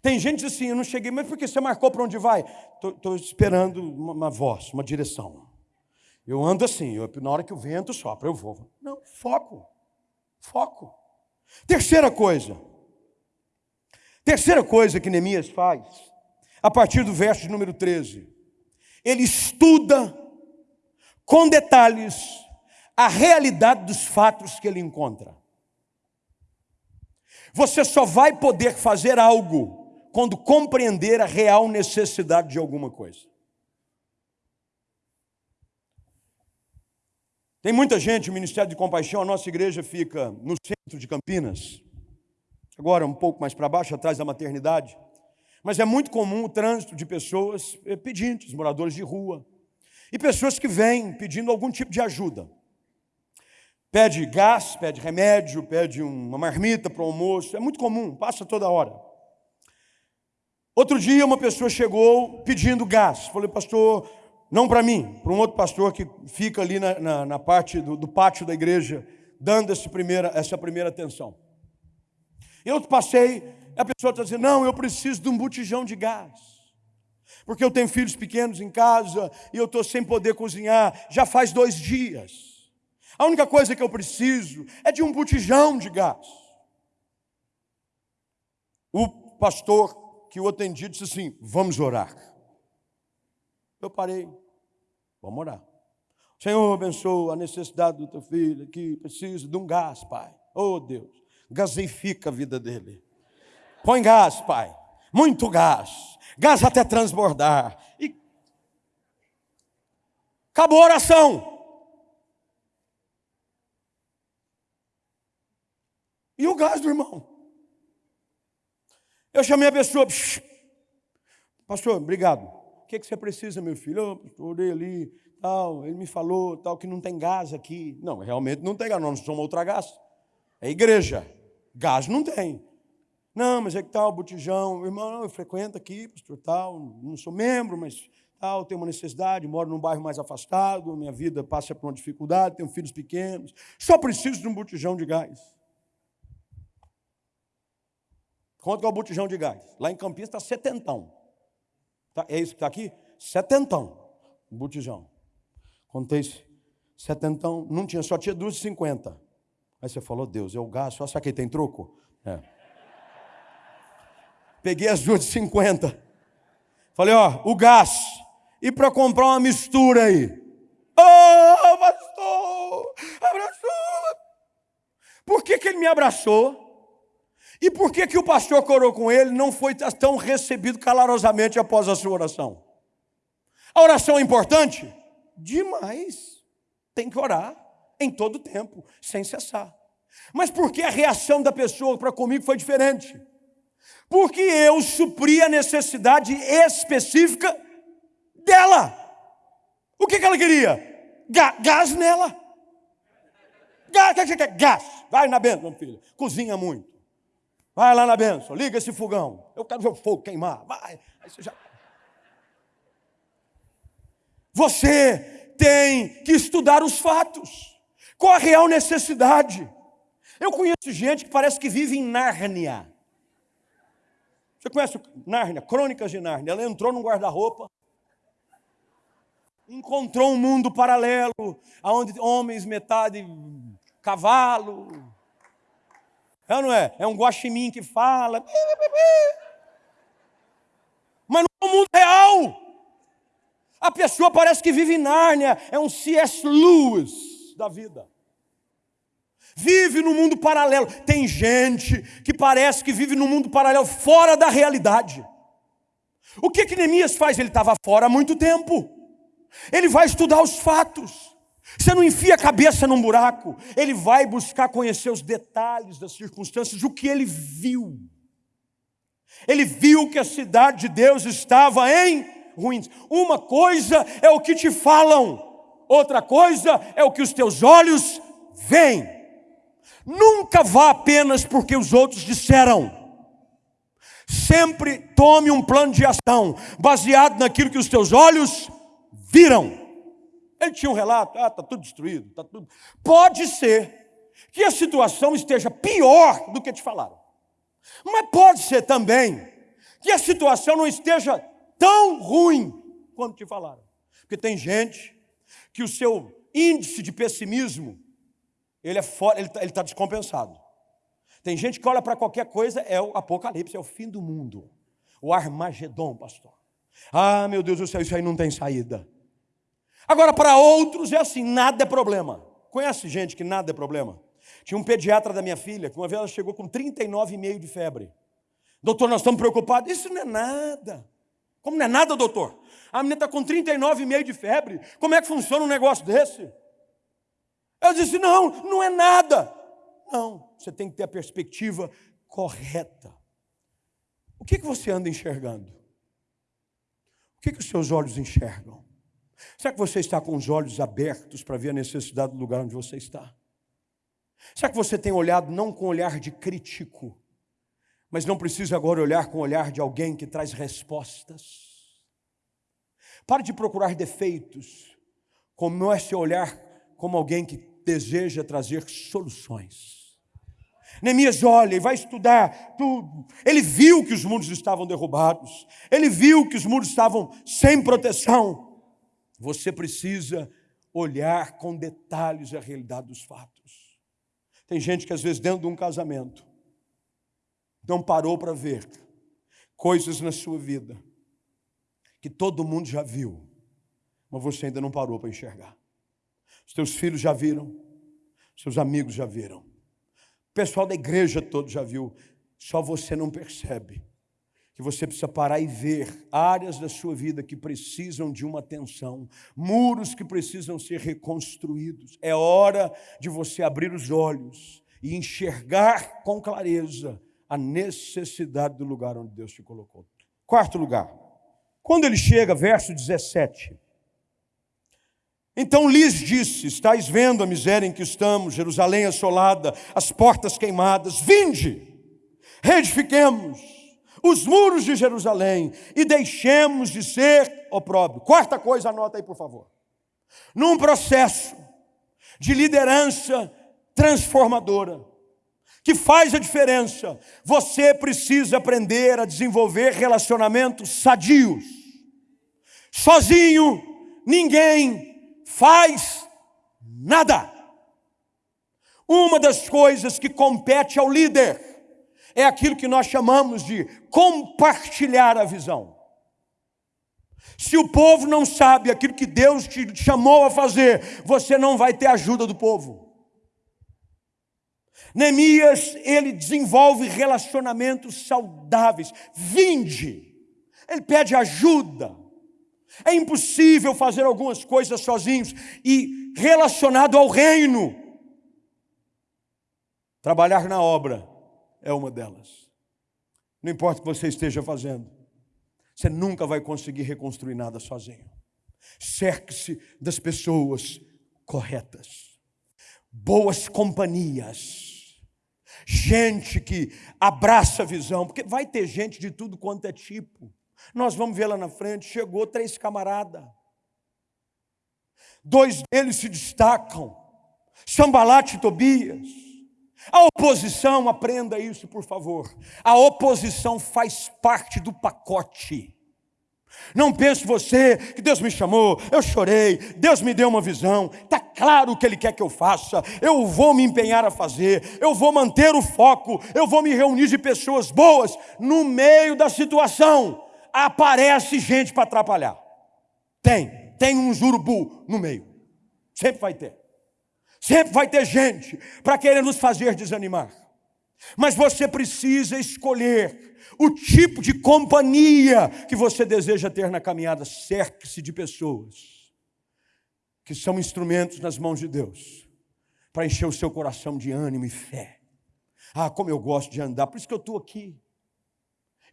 Tem gente assim, eu não cheguei, mas por que você marcou para onde vai? Estou esperando uma, uma voz, uma direção. Eu ando assim, eu, na hora que o vento sopra, eu vou. Não, foco. Foco. Terceira coisa. Terceira coisa que Neemias faz, a partir do verso número 13. Ele estuda com detalhes a realidade dos fatos que ele encontra. Você só vai poder fazer algo quando compreender a real necessidade de alguma coisa. Tem muita gente, o Ministério de Compaixão, a nossa igreja fica no centro de Campinas, agora um pouco mais para baixo, atrás da maternidade. Mas é muito comum o trânsito de pessoas eh, pedintes, moradores de rua, e pessoas que vêm pedindo algum tipo de ajuda. Pede gás, pede remédio, pede uma marmita para o almoço, é muito comum, passa toda hora. Outro dia uma pessoa chegou pedindo gás. Falei, pastor, não para mim, para um outro pastor que fica ali na, na, na parte do, do, pátio da igreja, dando essa primeira, essa primeira atenção. Eu passei, a pessoa está dizendo, não, eu preciso de um botijão de gás. Porque eu tenho filhos pequenos em casa e eu estou sem poder cozinhar, já faz dois dias. A única coisa que eu preciso é de um botijão de gás. O pastor que o atendia disse assim: Vamos orar. Eu parei, vamos orar. Senhor, abençoa a necessidade do teu filho que precisa de um gás, Pai. Oh Deus, gaseifica a vida dele. Põe gás, Pai. Muito gás. Gás até transbordar. E acabou a oração. E o gás do irmão? Eu chamei a pessoa, pastor, obrigado. O que, é que você precisa, meu filho? Pastor, orei ali, tal, ele me falou, tal, que não tem gás aqui. Não, realmente não tem gás, nós não somos outra gás. É igreja. Gás não tem. Não, mas é que tal, botijão, irmão, eu frequento aqui, pastor, tal, não sou membro, mas tal, tenho uma necessidade, moro num bairro mais afastado, minha vida passa por uma dificuldade, tenho filhos pequenos, só preciso de um botijão de gás. Quanto é o botijão de gás? Lá em Campinas está setentão. Tá, é isso que está aqui? Setentão. Botijão. Contei setentão. Não tinha, só tinha 2,50. Aí você falou, Deus, é o gás, só que tem troco? É. Peguei as duas de 50. Falei, ó, o gás. E para comprar uma mistura aí? Oh, pastor, abraçou. Por que, que ele me abraçou? E por que, que o pastor que orou com ele não foi tão recebido calorosamente após a sua oração? A oração é importante? Demais. Tem que orar em todo tempo, sem cessar. Mas por que a reação da pessoa para comigo foi diferente? Porque eu supri a necessidade específica dela. O que, que ela queria? gás nela. Gás, gás. Vai na benção, meu filho. Cozinha muito. Vai lá na benção, liga esse fogão. Eu quero ver o fogo queimar. Vai. Você, já... você tem que estudar os fatos. Qual a real necessidade? Eu conheço gente que parece que vive em Nárnia. Você conhece Nárnia? Crônicas de Nárnia. Ela entrou num guarda-roupa, encontrou um mundo paralelo, onde homens metade cavalo, é ou não é? É um guaxinim que fala. Mas não é o mundo real. A pessoa parece que vive em Nárnia, é um C.S. Lewis da vida. Vive no mundo paralelo. Tem gente que parece que vive no mundo paralelo, fora da realidade. O que que Neemias faz? Ele estava fora há muito tempo. Ele vai estudar os fatos. Você não enfia a cabeça num buraco, ele vai buscar conhecer os detalhes das circunstâncias, o que ele viu. Ele viu que a cidade de Deus estava em ruínas. Uma coisa é o que te falam, outra coisa é o que os teus olhos veem. Nunca vá apenas porque os outros disseram. Sempre tome um plano de ação baseado naquilo que os teus olhos viram. Ele tinha um relato, ah, está tudo destruído, está tudo. Pode ser que a situação esteja pior do que te falaram. Mas pode ser também que a situação não esteja tão ruim quanto te falaram. Porque tem gente que o seu índice de pessimismo ele é fora, ele está tá descompensado. Tem gente que olha para qualquer coisa, é o apocalipse, é o fim do mundo. O Armagedon, pastor. Ah, meu Deus do céu, isso aí não tem saída. Agora, para outros é assim: nada é problema. Conhece gente que nada é problema? Tinha um pediatra da minha filha, que uma vez ela chegou com 39,5 de febre. Doutor, nós estamos preocupados. Isso não é nada. Como não é nada, doutor? A menina está com 39,5 de febre. Como é que funciona um negócio desse? Eu disse: não, não é nada. Não, você tem que ter a perspectiva correta. O que, que você anda enxergando? O que, que os seus olhos enxergam? Será que você está com os olhos abertos para ver a necessidade do lugar onde você está? Será que você tem olhado não com olhar de crítico, mas não precisa agora olhar com olhar de alguém que traz respostas? Pare de procurar defeitos, comece a olhar como alguém que deseja trazer soluções. Neemias olha e vai estudar tudo. Ele viu que os muros estavam derrubados, ele viu que os muros estavam sem proteção. Você precisa olhar com detalhes a realidade dos fatos. Tem gente que às vezes dentro de um casamento não parou para ver coisas na sua vida que todo mundo já viu, mas você ainda não parou para enxergar. Os teus filhos já viram, seus amigos já viram, o pessoal da igreja todo já viu, só você não percebe que você precisa parar e ver áreas da sua vida que precisam de uma atenção, muros que precisam ser reconstruídos. É hora de você abrir os olhos e enxergar com clareza a necessidade do lugar onde Deus te colocou. Quarto lugar, quando ele chega, verso 17. Então lhes disse: Estais vendo a miséria em que estamos, Jerusalém assolada, as portas queimadas, vinde, reedifiquemos os muros de Jerusalém e deixemos de ser opróbrio. Quarta coisa, anota aí, por favor. Num processo de liderança transformadora, que faz a diferença. Você precisa aprender a desenvolver relacionamentos sadios. Sozinho, ninguém faz nada. Uma das coisas que compete ao líder é aquilo que nós chamamos de compartilhar a visão. Se o povo não sabe aquilo que Deus te chamou a fazer, você não vai ter ajuda do povo. Neemias, ele desenvolve relacionamentos saudáveis. Vinde. Ele pede ajuda. É impossível fazer algumas coisas sozinhos e relacionado ao reino. Trabalhar na obra é uma delas. Não importa o que você esteja fazendo, você nunca vai conseguir reconstruir nada sozinho. Cerque-se das pessoas corretas, boas companhias gente que abraça a visão, porque vai ter gente de tudo quanto é tipo. Nós vamos ver lá na frente, chegou três camaradas. Dois deles se destacam, Sambalate e Tobias. A oposição, aprenda isso, por favor. A oposição faz parte do pacote. Não pense você que Deus me chamou, eu chorei, Deus me deu uma visão, está claro o que Ele quer que eu faça, eu vou me empenhar a fazer, eu vou manter o foco, eu vou me reunir de pessoas boas. No meio da situação, aparece gente para atrapalhar. Tem, tem um jurubu no meio, sempre vai ter. Sempre vai ter gente para querer nos fazer desanimar. Mas você precisa escolher o tipo de companhia que você deseja ter na caminhada. Cerque-se de pessoas que são instrumentos nas mãos de Deus para encher o seu coração de ânimo e fé. Ah, como eu gosto de andar, por isso que eu estou aqui.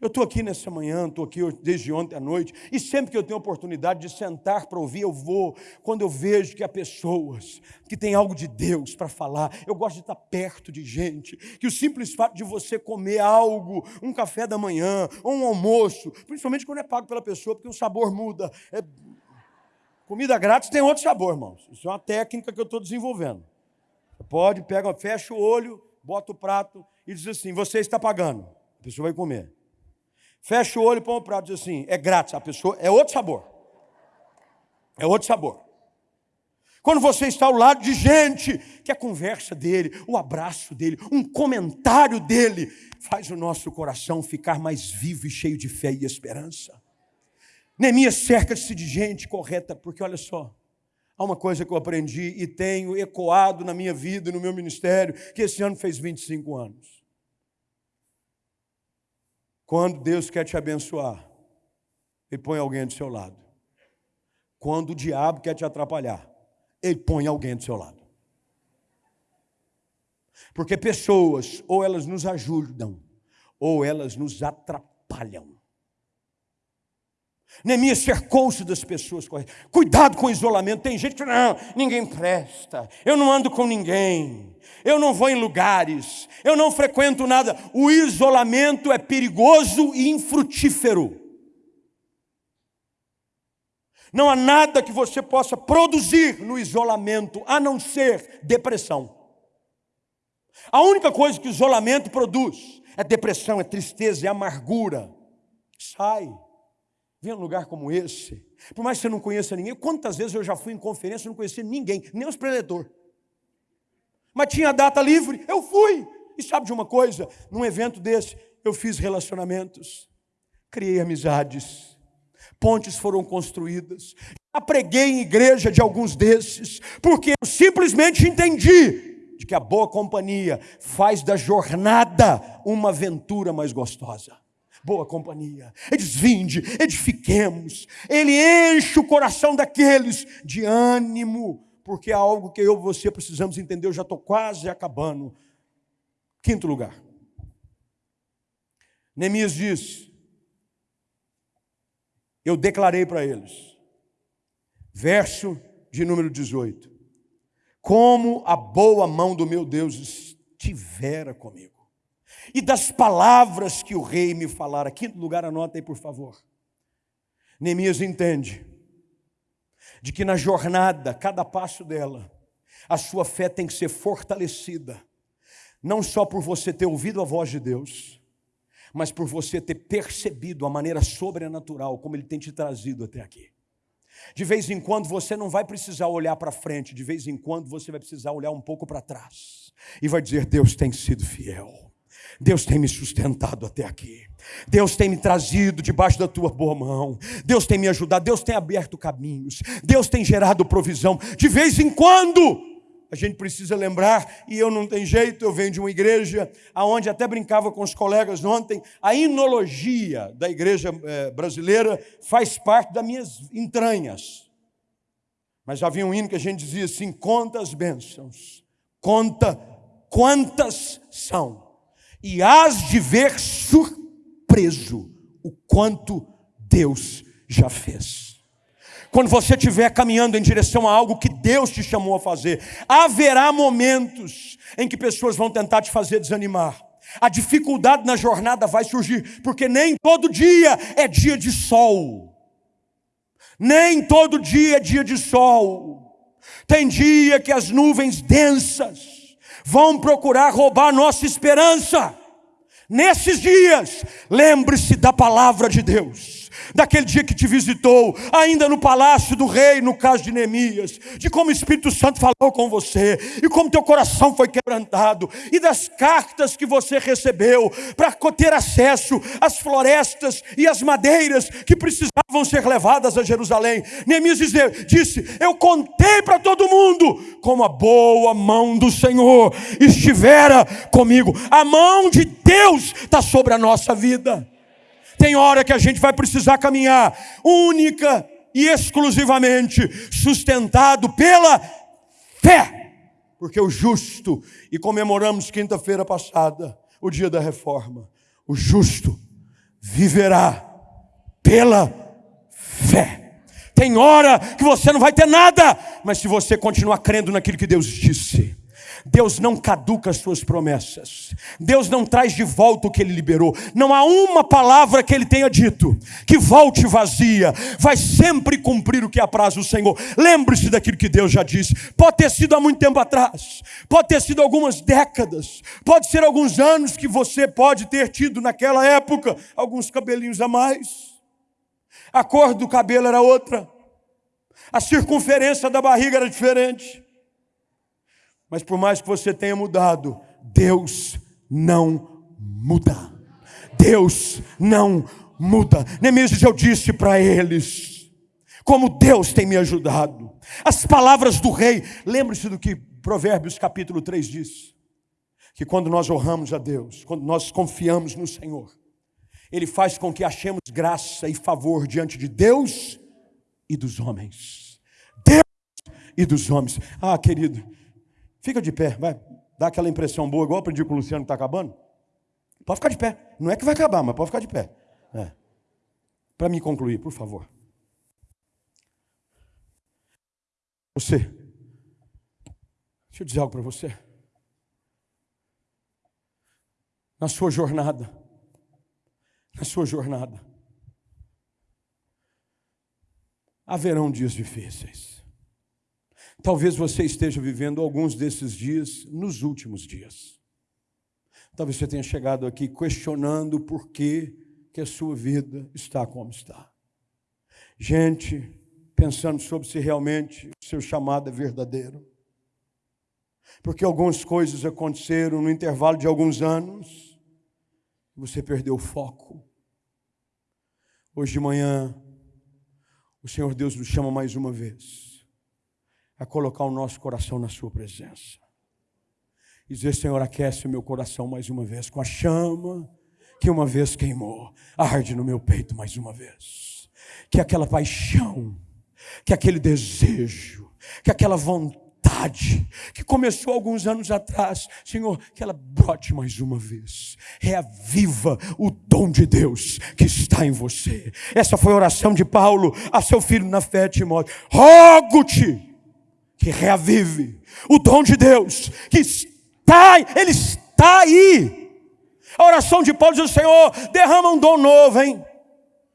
Eu estou aqui nessa manhã, estou aqui desde ontem à noite, e sempre que eu tenho oportunidade de sentar para ouvir, eu vou. Quando eu vejo que há pessoas que têm algo de Deus para falar, eu gosto de estar perto de gente, que o simples fato de você comer algo, um café da manhã, ou um almoço, principalmente quando é pago pela pessoa, porque o sabor muda. É... Comida grátis tem outro sabor, irmãos. Isso é uma técnica que eu estou desenvolvendo. Pode, pega, fecha o olho, bota o prato e diz assim: você está pagando. A pessoa vai comer. Fecha o olho põe o prato diz assim: é grátis. A pessoa é outro sabor. É outro sabor. Quando você está ao lado de gente que a conversa dele, o abraço dele, um comentário dele faz o nosso coração ficar mais vivo e cheio de fé e esperança. Neemias cerca-se de gente correta, porque olha só, há uma coisa que eu aprendi e tenho ecoado na minha vida e no meu ministério, que esse ano fez 25 anos. Quando Deus quer te abençoar, Ele põe alguém do seu lado. Quando o diabo quer te atrapalhar, Ele põe alguém do seu lado. Porque pessoas, ou elas nos ajudam, ou elas nos atrapalham. Neemias cercou-se das pessoas corretas. Cuidado com o isolamento. Tem gente que não, ninguém presta. Eu não ando com ninguém. Eu não vou em lugares. Eu não frequento nada. O isolamento é perigoso e infrutífero. Não há nada que você possa produzir no isolamento a não ser depressão. A única coisa que o isolamento produz é depressão, é tristeza, é amargura. Sai. Vem um lugar como esse. Por mais que você não conheça ninguém, quantas vezes eu já fui em conferência e não conhecia ninguém, nem os preletores. Mas tinha data livre, eu fui. E sabe de uma coisa? Num evento desse, eu fiz relacionamentos, criei amizades, pontes foram construídas. Já preguei em igreja de alguns desses, porque eu simplesmente entendi de que a boa companhia faz da jornada uma aventura mais gostosa. Boa companhia, eles vinde, edifiquemos, ele enche o coração daqueles de ânimo, porque é algo que eu e você precisamos entender. Eu já estou quase acabando. Quinto lugar, Neemias diz: Eu declarei para eles, verso de número 18: como a boa mão do meu Deus estivera comigo. E das palavras que o rei me falara. Quinto lugar, anota aí, por favor. Neemias entende de que na jornada, cada passo dela, a sua fé tem que ser fortalecida, não só por você ter ouvido a voz de Deus, mas por você ter percebido a maneira sobrenatural como Ele tem te trazido até aqui. De vez em quando você não vai precisar olhar para frente, de vez em quando você vai precisar olhar um pouco para trás e vai dizer: Deus tem sido fiel. Deus tem me sustentado até aqui. Deus tem me trazido debaixo da tua boa mão. Deus tem me ajudado. Deus tem aberto caminhos. Deus tem gerado provisão. De vez em quando, a gente precisa lembrar, e eu não tenho jeito, eu venho de uma igreja aonde até brincava com os colegas ontem, a inologia da igreja eh, brasileira faz parte das minhas entranhas. Mas havia um hino que a gente dizia assim: conta as bênçãos, conta quantas são, e hás de ver surpreso o quanto Deus já fez. Quando você estiver caminhando em direção a algo que Deus te chamou a fazer, haverá momentos em que pessoas vão tentar te fazer desanimar. A dificuldade na jornada vai surgir, porque nem todo dia é dia de sol. Nem todo dia é dia de sol. Tem dia que as nuvens densas vão procurar roubar nossa esperança. Nesses dias, lembre-se da palavra de Deus daquele dia que te visitou, ainda no palácio do rei, no caso de Neemias, de como o Espírito Santo falou com você, e como teu coração foi quebrantado, e das cartas que você recebeu para ter acesso às florestas e às madeiras que precisavam ser levadas a Jerusalém. Neemias disse: Eu contei para todo mundo como a boa mão do Senhor estivera comigo. A mão de Deus está sobre a nossa vida. Tem hora que a gente vai precisar caminhar única e exclusivamente sustentado pela fé. Porque o justo, e comemoramos quinta-feira passada, o dia da reforma, o justo viverá pela fé. Tem hora que você não vai ter nada, mas se você continuar crendo naquilo que Deus disse, Deus não caduca as suas promessas. Deus não traz de volta o que ele liberou. Não há uma palavra que ele tenha dito que volte vazia. Vai sempre cumprir o que apraz o Senhor. Lembre-se daquilo que Deus já disse. Pode ter sido há muito tempo atrás. Pode ter sido algumas décadas. Pode ser alguns anos que você pode ter tido naquela época alguns cabelinhos a mais. A cor do cabelo era outra. A circunferência da barriga era diferente. Mas por mais que você tenha mudado, Deus não muda. Deus não muda. Neemias, eu disse para eles, como Deus tem me ajudado. As palavras do rei, lembre-se do que Provérbios capítulo 3 diz: que quando nós honramos a Deus, quando nós confiamos no Senhor, Ele faz com que achemos graça e favor diante de Deus e dos homens. Deus e dos homens. Ah, querido, fica de pé, vai. Dá aquela impressão boa, igual eu aprendi com o Luciano que está acabando. Pode ficar de pé. Não é que vai acabar, mas pode ficar de pé. É. Para me concluir, por favor. Você. Deixa eu dizer algo para você. Na sua jornada. Na sua jornada. Haverão dias difíceis. Talvez você esteja vivendo alguns desses dias nos últimos dias. Talvez você tenha chegado aqui questionando por que, que a sua vida está como está. Gente, pensando sobre se realmente o seu chamado é verdadeiro. Porque algumas coisas aconteceram no intervalo de alguns anos, você perdeu o foco. Hoje de manhã, o Senhor Deus nos chama mais uma vez a colocar o nosso coração na Sua presença. E dizer, Senhor, aquece o meu coração mais uma vez com a chama que uma vez queimou, arde no meu peito mais uma vez. Que aquela paixão, que aquele desejo, que aquela vontade que começou alguns anos atrás, Senhor, que ela brote mais uma vez. Reaviva o dom de Deus que está em você. Essa foi a oração de Paulo a seu filho na fé, Timóteo. Rogo-te que reavive o dom de Deus que está ele está aí. A oração de Paulo diz: Senhor, derrama um dom novo, hein?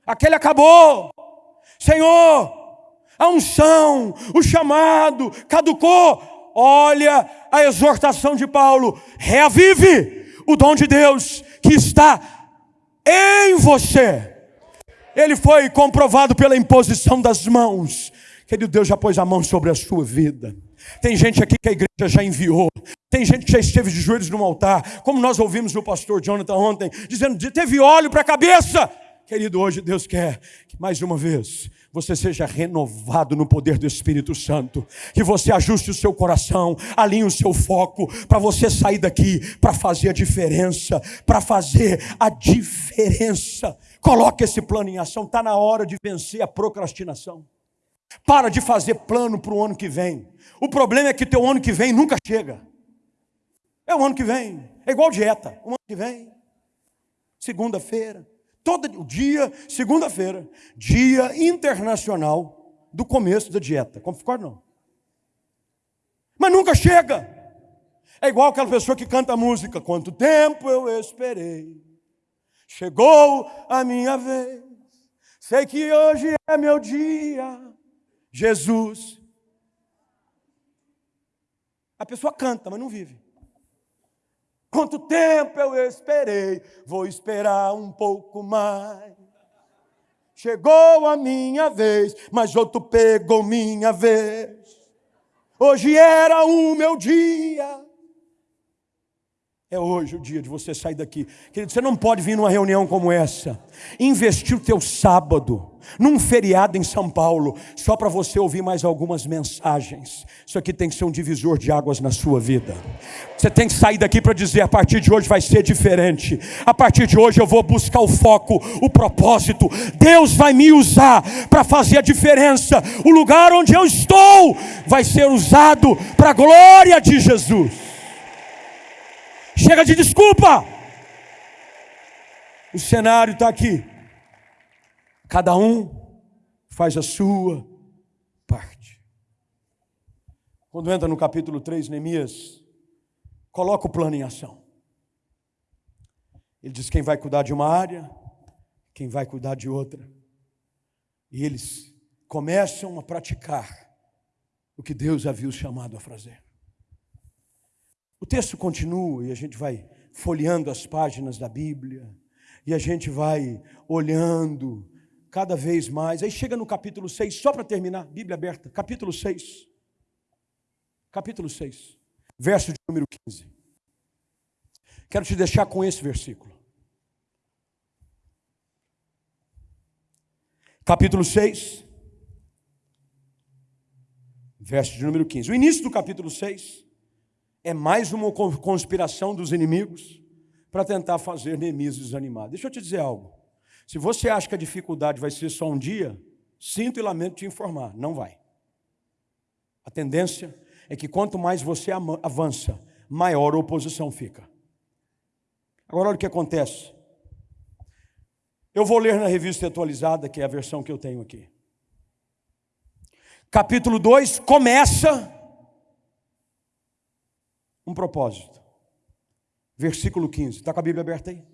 Aquele acabou. Senhor, a unção, o chamado caducou. Olha a exortação de Paulo: reavive o dom de Deus que está em você. Ele foi comprovado pela imposição das mãos. Querido Deus já pôs a mão sobre a sua vida. Tem gente aqui que a igreja já enviou. Tem gente que já esteve de joelhos no altar, como nós ouvimos o pastor Jonathan ontem, dizendo: teve óleo para a cabeça. Querido, hoje Deus quer que mais uma vez você seja renovado no poder do Espírito Santo, que você ajuste o seu coração, alinhe o seu foco, para você sair daqui para fazer a diferença, para fazer a diferença. Coloque esse plano em ação, está na hora de vencer a procrastinação. Para de fazer plano para o ano que vem. O problema é que teu ano que vem nunca chega. É o ano que vem. É igual dieta. O ano que vem. Segunda-feira. Todo dia, segunda-feira. Dia internacional do começo da dieta. Concorda não? Mas nunca chega. É igual aquela pessoa que canta música. Quanto tempo eu esperei. Chegou a minha vez. Sei que hoje é meu dia. Jesus. A pessoa canta, mas não vive. Quanto tempo eu esperei, vou esperar um pouco mais. Chegou a minha vez, mas outro pegou minha vez. Hoje era o meu dia. É hoje o dia de você sair daqui. Querido, você não pode vir numa reunião como essa, investir o teu sábado num feriado em São Paulo, só para você ouvir mais algumas mensagens. Isso aqui tem que ser um divisor de águas na sua vida. Você tem que sair daqui para dizer: a partir de hoje vai ser diferente. A partir de hoje eu vou buscar o foco, o propósito. Deus vai me usar para fazer a diferença. O lugar onde eu estou vai ser usado para a glória de Jesus. Chega de desculpa. O cenário está aqui. Cada um faz a sua parte. Quando entra no capítulo 3, Neemias coloca o plano em ação. Ele diz quem vai cuidar de uma área, quem vai cuidar de outra. E eles começam a praticar o que Deus havia os chamado a fazer. O texto continua e a gente vai folheando as páginas da Bíblia, e a gente vai olhando cada vez mais. Aí chega no capítulo 6, só para terminar, Bíblia aberta, capítulo 6. Capítulo 6, verso de número 15. Quero te deixar com esse versículo. Capítulo 6, verso de número 15. O início do capítulo 6 é mais uma conspiração dos inimigos para tentar fazer Neemias desanimar. Deixa eu te dizer algo. Se você acha que a dificuldade vai ser só um dia, sinto e lamento te informar, não vai. A tendência é que quanto mais você avança, maior a oposição fica. Agora olha o que acontece. Eu vou ler na revista atualizada, que é a versão que eu tenho aqui. Capítulo 2 começa um propósito. Versículo 15. Está com a Bíblia aberta aí?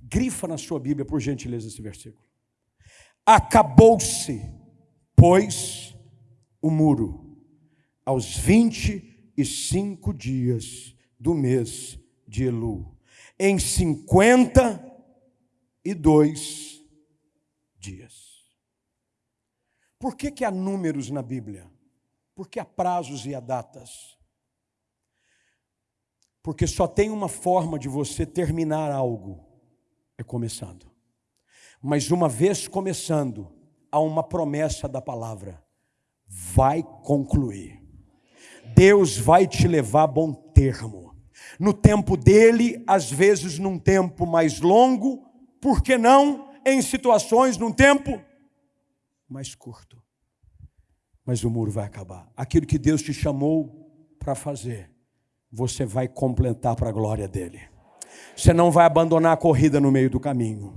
Grifa na sua Bíblia, por gentileza, esse versículo. Acabou-se, pois, o muro, aos vinte e cinco dias do mês de Elu, em cinquenta e dois dias. Por que, que há números na Bíblia? Porque há prazos e há datas. Porque só tem uma forma de você terminar algo, é começando. Mas uma vez começando, há uma promessa da palavra: vai concluir. Deus vai te levar a bom termo. No tempo dele, às vezes num tempo mais longo, por que não em situações num tempo mais curto? Mas o muro vai acabar. Aquilo que Deus te chamou para fazer, você vai completar para a glória dele. Você não vai abandonar a corrida no meio do caminho.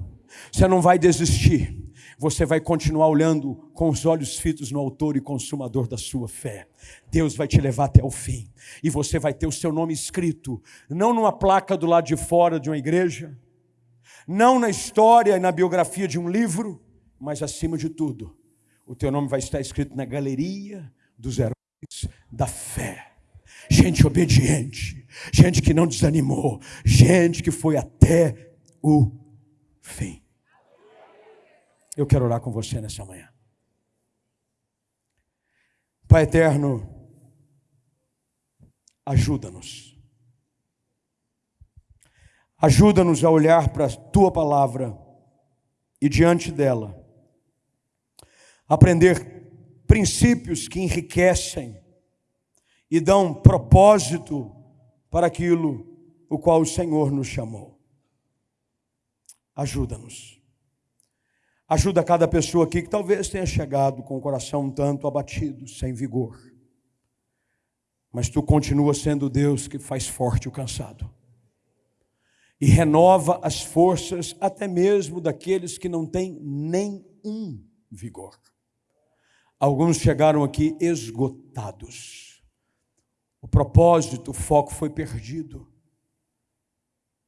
Você não vai desistir. Você vai continuar olhando com os olhos fitos no autor e consumador da sua fé. Deus vai te levar até o fim. E você vai ter o seu nome escrito, não numa placa do lado de fora de uma igreja, não na história e na biografia de um livro, mas acima de tudo, o teu nome vai estar escrito na galeria dos heróis da fé gente obediente, gente que não desanimou, gente que foi até o fim. Eu quero orar com você nessa manhã. Pai eterno, ajuda-nos. Ajuda-nos a olhar para a tua palavra e diante dela aprender princípios que enriquecem e dão propósito para aquilo o qual o Senhor nos chamou. Ajuda-nos. Ajuda cada pessoa aqui que talvez tenha chegado com o coração um tanto abatido, sem vigor. Mas tu continua sendo Deus que faz forte o cansado. E renova as forças até mesmo daqueles que não têm nenhum vigor. Alguns chegaram aqui esgotados o propósito, o foco foi perdido.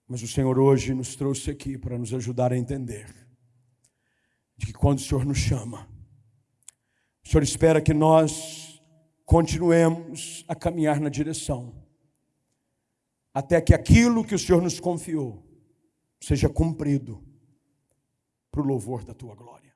Mas o Senhor hoje nos trouxe aqui para nos ajudar a entender de que quando o Senhor nos chama, o Senhor espera que nós continuemos a caminhar na direção, até que aquilo que o Senhor nos confiou seja cumprido para o louvor da tua glória.